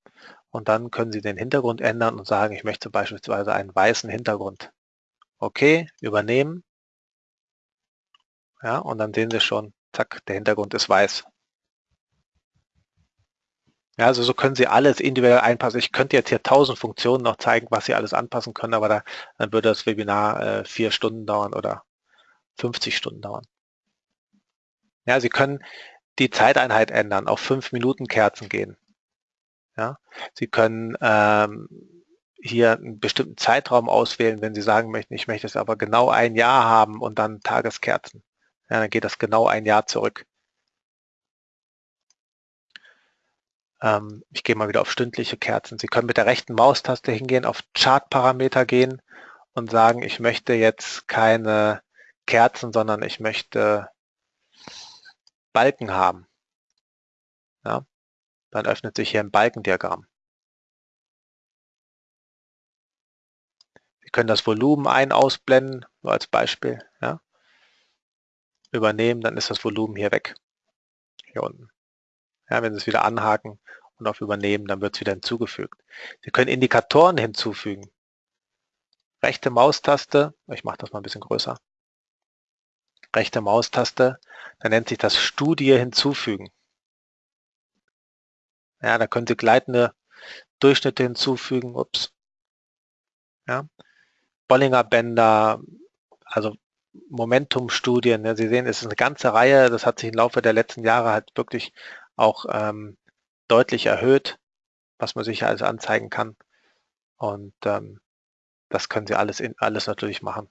Und dann können Sie den Hintergrund ändern und sagen, ich möchte beispielsweise einen weißen Hintergrund. Okay, übernehmen. Ja, und dann sehen Sie schon, zack, der Hintergrund ist weiß. Ja, also so können Sie alles individuell einpassen. Ich könnte jetzt hier tausend Funktionen noch zeigen, was Sie alles anpassen können, aber da, dann würde das Webinar äh, vier Stunden dauern oder 50 Stunden dauern. Ja, Sie können die Zeiteinheit ändern, auf fünf Minuten Kerzen gehen. Ja, Sie können ähm, hier einen bestimmten Zeitraum auswählen, wenn Sie sagen möchten, ich möchte es aber genau ein Jahr haben und dann Tageskerzen. Ja, dann geht das genau ein Jahr zurück. Ähm, ich gehe mal wieder auf stündliche Kerzen. Sie können mit der rechten Maustaste hingehen, auf Chartparameter gehen und sagen, ich möchte jetzt keine Kerzen, sondern ich möchte Balken haben. Ja, dann öffnet sich hier ein Balkendiagramm. Sie können das Volumen ein- ausblenden, nur als Beispiel. Ja. Übernehmen, dann ist das Volumen hier weg. Hier unten. Ja, wenn Sie es wieder anhaken und auf Übernehmen, dann wird es wieder hinzugefügt. Sie können Indikatoren hinzufügen. Rechte Maustaste, ich mache das mal ein bisschen größer. Rechte Maustaste, dann nennt sich das Studie hinzufügen. Ja, da können Sie gleitende Durchschnitte hinzufügen. Ups. Ja. Bollinger Bänder, also Momentum-Studien. Ja, Sie sehen, es ist eine ganze Reihe, das hat sich im Laufe der letzten Jahre halt wirklich auch ähm, deutlich erhöht, was man sich alles anzeigen kann. Und ähm, das können Sie alles, in, alles natürlich machen.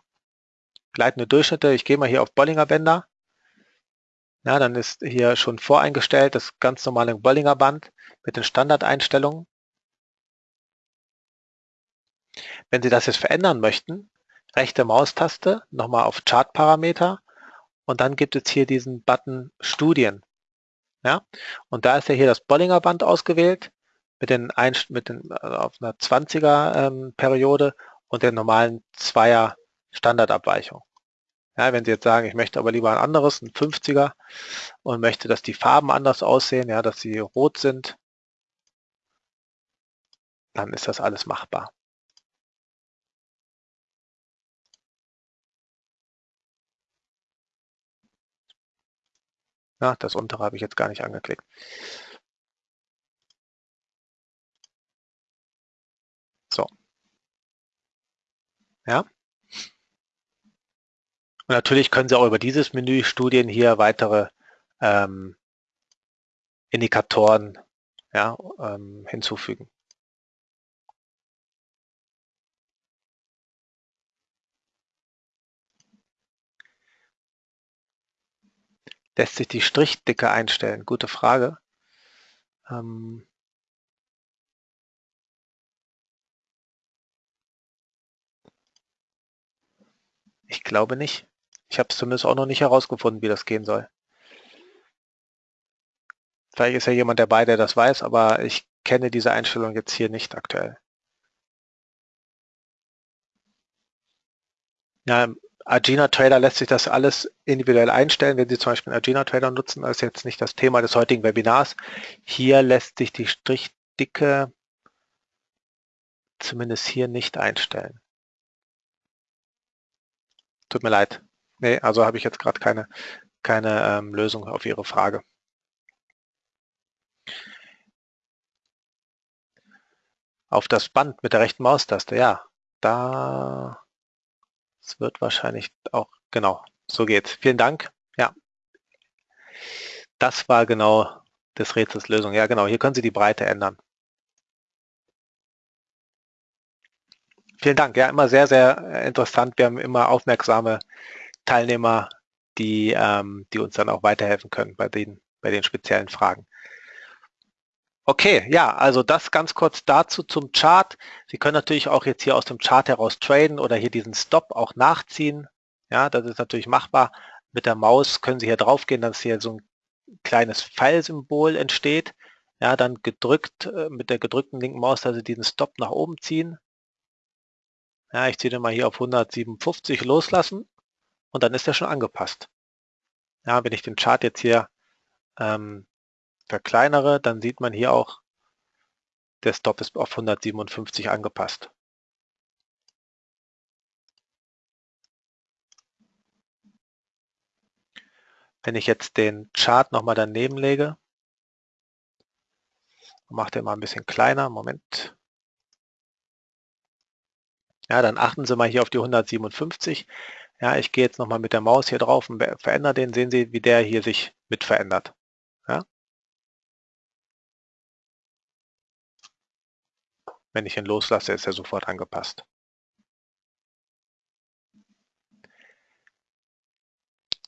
Gleitende Durchschnitte, ich gehe mal hier auf Bollinger Bänder. Ja, dann ist hier schon voreingestellt das ganz normale Bollinger Band mit den Standardeinstellungen. Wenn Sie das jetzt verändern möchten, rechte Maustaste, nochmal auf Chartparameter und dann gibt es hier diesen Button Studien. Ja? Und da ist ja hier das Bollinger Band ausgewählt mit den, Ein mit den also auf einer 20er ähm, Periode und der normalen Zweier Standardabweichung. Ja, wenn Sie jetzt sagen, ich möchte aber lieber ein anderes, ein 50er und möchte, dass die Farben anders aussehen, ja, dass sie rot sind, dann ist das alles machbar. Ja, das untere habe ich jetzt gar nicht angeklickt. So. Ja. Und natürlich können Sie auch über dieses Menü Studien hier weitere ähm, Indikatoren ja, ähm, hinzufügen. Lässt sich die Strichdicke einstellen? Gute Frage. Ähm ich glaube nicht. Ich habe es zumindest auch noch nicht herausgefunden, wie das gehen soll. Vielleicht ist ja jemand dabei, der das weiß, aber ich kenne diese Einstellung jetzt hier nicht aktuell. Ja, Agena Trader lässt sich das alles individuell einstellen, wenn Sie zum Beispiel einen Agena Trader nutzen. Das ist jetzt nicht das Thema des heutigen Webinars. Hier lässt sich die Strichdicke zumindest hier nicht einstellen. Tut mir leid. Nee, also habe ich jetzt gerade keine, keine ähm, Lösung auf Ihre Frage. Auf das Band mit der rechten Maustaste, ja, da es wird wahrscheinlich auch, genau, so geht's. Vielen Dank. Ja, das war genau des Rätsels Lösung. Ja, genau, hier können Sie die Breite ändern. Vielen Dank. Ja, immer sehr, sehr interessant. Wir haben immer aufmerksame Teilnehmer, die, ähm, die uns dann auch weiterhelfen können bei den, bei den speziellen Fragen. Okay, ja, also das ganz kurz dazu zum Chart. Sie können natürlich auch jetzt hier aus dem Chart heraus traden oder hier diesen Stop auch nachziehen. Ja, das ist natürlich machbar. Mit der Maus können Sie hier drauf gehen, dass hier so ein kleines Pfeilsymbol entsteht. Ja, dann gedrückt, äh, mit der gedrückten linken Maus, also diesen Stop nach oben ziehen. Ja, ich ziehe den mal hier auf 157 loslassen und dann ist er schon angepasst. Ja, wenn ich den Chart jetzt hier ähm, verkleinere, dann sieht man hier auch, der Stop ist auf 157 angepasst. Wenn ich jetzt den Chart nochmal daneben lege, mache den mal ein bisschen kleiner, Moment. Ja, dann achten Sie mal hier auf die 157. Ja, ich gehe jetzt nochmal mit der Maus hier drauf und verändere den. Sehen Sie, wie der hier sich mit verändert. Wenn ich ihn loslasse, ist er sofort angepasst.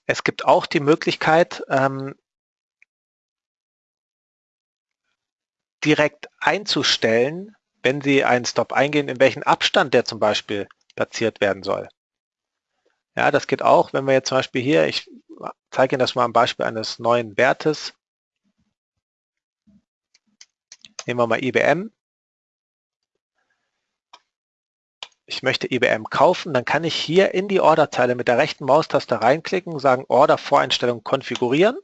Es gibt auch die Möglichkeit, ähm, direkt einzustellen, wenn Sie einen Stop eingehen, in welchen Abstand der zum Beispiel platziert werden soll. Ja, das geht auch, wenn wir jetzt zum Beispiel hier, ich zeige Ihnen das mal am Beispiel eines neuen Wertes. Nehmen wir mal IBM. Ich möchte IBM kaufen, dann kann ich hier in die Orderzeile mit der rechten Maustaste reinklicken, sagen Order Voreinstellung konfigurieren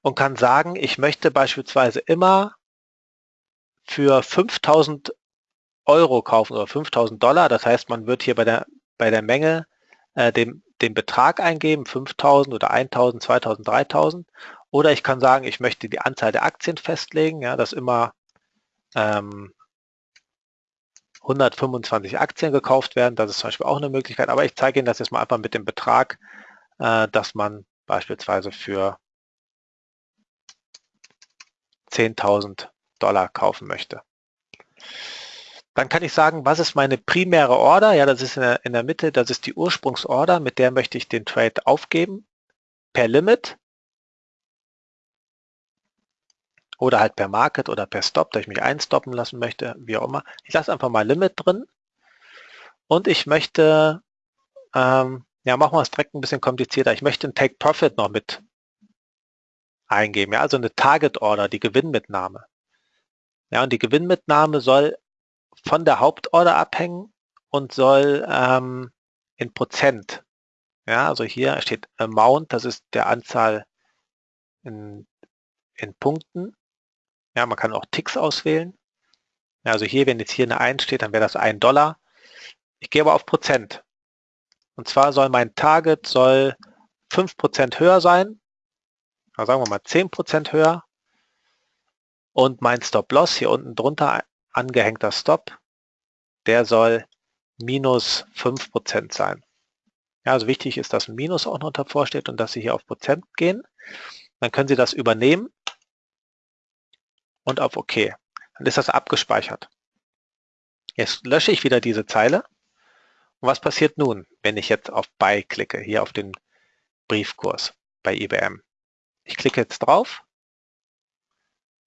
und kann sagen, ich möchte beispielsweise immer für 5000 Euro kaufen oder 5000 Dollar. Das heißt, man wird hier bei der, bei der Menge äh, den, den Betrag eingeben, 5000 oder 1000, 2000, 3000. Oder ich kann sagen, ich möchte die Anzahl der Aktien festlegen, ja, dass immer ähm, 125 Aktien gekauft werden. Das ist zum Beispiel auch eine Möglichkeit. Aber ich zeige Ihnen das jetzt mal einfach mit dem Betrag, äh, dass man beispielsweise für 10.000 Dollar kaufen möchte. Dann kann ich sagen, was ist meine primäre Order? Ja, das ist in der, in der Mitte, das ist die Ursprungsorder, mit der möchte ich den Trade aufgeben. Per Limit oder halt per Market oder per Stop, da ich mich einstoppen lassen möchte, wie auch immer. Ich lasse einfach mal Limit drin und ich möchte, ähm, ja, machen wir es direkt ein bisschen komplizierter. Ich möchte ein Take Profit noch mit eingeben, ja, also eine Target Order, die Gewinnmitnahme. Ja, und die Gewinnmitnahme soll von der Hauptorder abhängen und soll ähm, in Prozent, ja, also hier steht Amount, das ist der Anzahl in, in Punkten ja, man kann auch Ticks auswählen. Ja, also hier, wenn jetzt hier eine 1 steht, dann wäre das 1 Dollar. Ich gehe aber auf Prozent. Und zwar soll mein Target soll 5% höher sein. Also sagen wir mal 10% höher. Und mein Stop-Loss hier unten drunter angehängter Stop, der soll minus 5% sein. Ja, also wichtig ist, dass ein Minus auch noch davor steht und dass Sie hier auf Prozent gehen. Dann können Sie das übernehmen und auf OK. Dann ist das abgespeichert. Jetzt lösche ich wieder diese Zeile. Und was passiert nun, wenn ich jetzt auf Buy klicke, hier auf den Briefkurs bei IBM? Ich klicke jetzt drauf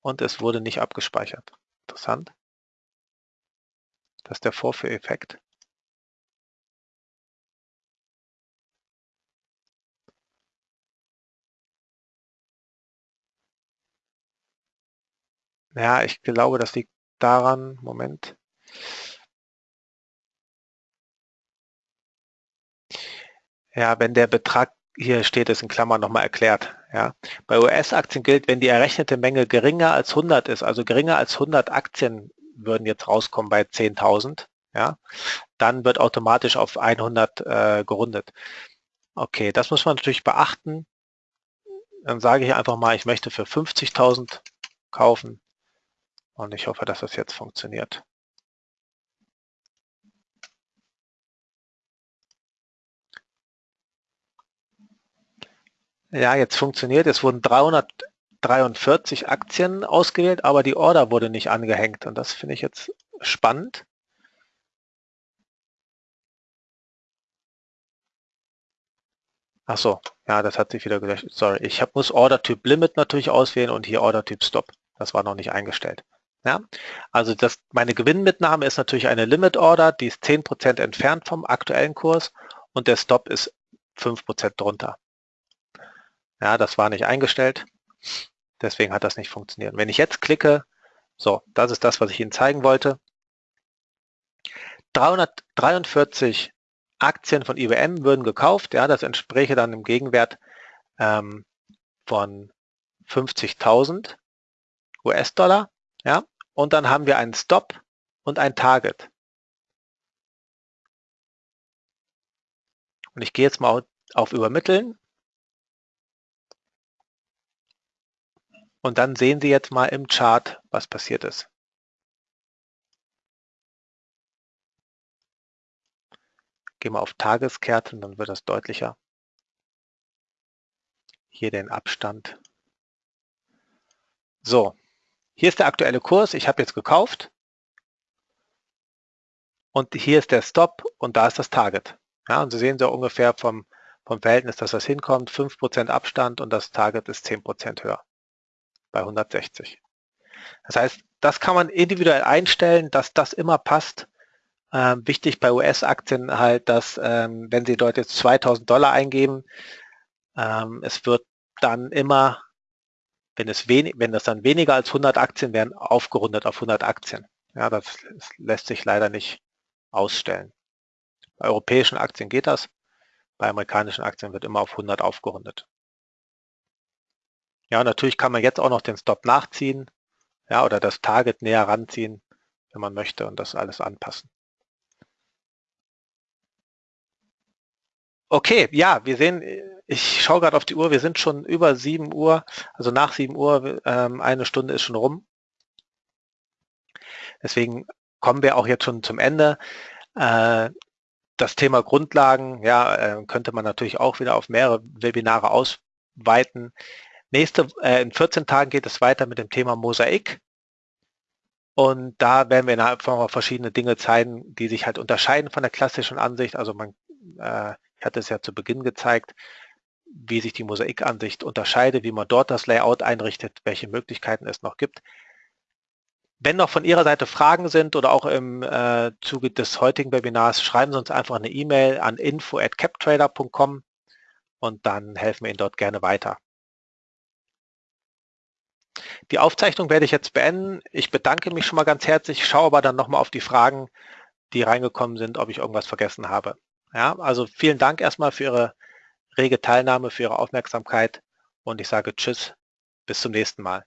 und es wurde nicht abgespeichert. Interessant. Das ist der Vorführeffekt. Ja, ich glaube, das liegt daran, Moment. Ja, wenn der Betrag hier steht, ist in Klammern nochmal erklärt. Ja. Bei US-Aktien gilt, wenn die errechnete Menge geringer als 100 ist, also geringer als 100 Aktien würden jetzt rauskommen bei 10.000, ja, dann wird automatisch auf 100 äh, gerundet. Okay, das muss man natürlich beachten. Dann sage ich einfach mal, ich möchte für 50.000 kaufen und ich hoffe, dass das jetzt funktioniert. Ja, jetzt funktioniert. Es wurden 343 Aktien ausgewählt, aber die Order wurde nicht angehängt. Und das finde ich jetzt spannend. Ach so, ja, das hat sich wieder gelöscht. Sorry, ich hab, muss Order Typ Limit natürlich auswählen und hier Order Typ Stop. Das war noch nicht eingestellt. Ja, also das, meine Gewinnmitnahme ist natürlich eine Limit Order, die ist 10% entfernt vom aktuellen Kurs und der Stop ist 5% drunter. Ja, das war nicht eingestellt, deswegen hat das nicht funktioniert. Wenn ich jetzt klicke, so, das ist das, was ich Ihnen zeigen wollte. 343 Aktien von IBM würden gekauft, ja, das entspräche dann im Gegenwert ähm, von 50.000 US-Dollar, ja, und dann haben wir einen Stop und ein Target. Und ich gehe jetzt mal auf Übermitteln. Und dann sehen Sie jetzt mal im Chart, was passiert ist. Gehen wir auf Tageskerzen, dann wird das deutlicher. Hier den Abstand. So, hier ist der aktuelle Kurs, ich habe jetzt gekauft. Und hier ist der Stop und da ist das Target. Ja, und Sie sehen so ungefähr vom, vom Verhältnis, dass das hinkommt, 5% Abstand und das Target ist 10% höher bei 160. Das heißt, das kann man individuell einstellen, dass das immer passt. Ähm, wichtig bei US-Aktien halt, dass ähm, wenn Sie dort jetzt 2000 Dollar eingeben, ähm, es wird dann immer wenn es wenig, wenn das dann weniger als 100 Aktien wären, aufgerundet auf 100 Aktien. Ja, das lässt sich leider nicht ausstellen. Bei europäischen Aktien geht das. Bei amerikanischen Aktien wird immer auf 100 aufgerundet. Ja, natürlich kann man jetzt auch noch den Stop nachziehen. Ja, oder das Target näher ranziehen, wenn man möchte und das alles anpassen. Okay, ja, wir sehen, ich schaue gerade auf die Uhr, wir sind schon über 7 Uhr, also nach 7 Uhr, ähm, eine Stunde ist schon rum. Deswegen kommen wir auch jetzt schon zum Ende. Äh, das Thema Grundlagen, ja, äh, könnte man natürlich auch wieder auf mehrere Webinare ausweiten. Nächste, äh, in 14 Tagen geht es weiter mit dem Thema Mosaik. Und da werden wir innerhalb von verschiedene Dinge zeigen, die sich halt unterscheiden von der klassischen Ansicht. Also man, äh, ich hatte es ja zu Beginn gezeigt, wie sich die Mosaikansicht unterscheidet, wie man dort das Layout einrichtet, welche Möglichkeiten es noch gibt. Wenn noch von Ihrer Seite Fragen sind oder auch im äh, Zuge des heutigen Webinars, schreiben Sie uns einfach eine E-Mail an info@captrader.com und dann helfen wir Ihnen dort gerne weiter. Die Aufzeichnung werde ich jetzt beenden. Ich bedanke mich schon mal ganz herzlich, schaue aber dann nochmal auf die Fragen, die reingekommen sind, ob ich irgendwas vergessen habe. Ja, also vielen Dank erstmal für Ihre rege Teilnahme, für Ihre Aufmerksamkeit und ich sage Tschüss, bis zum nächsten Mal.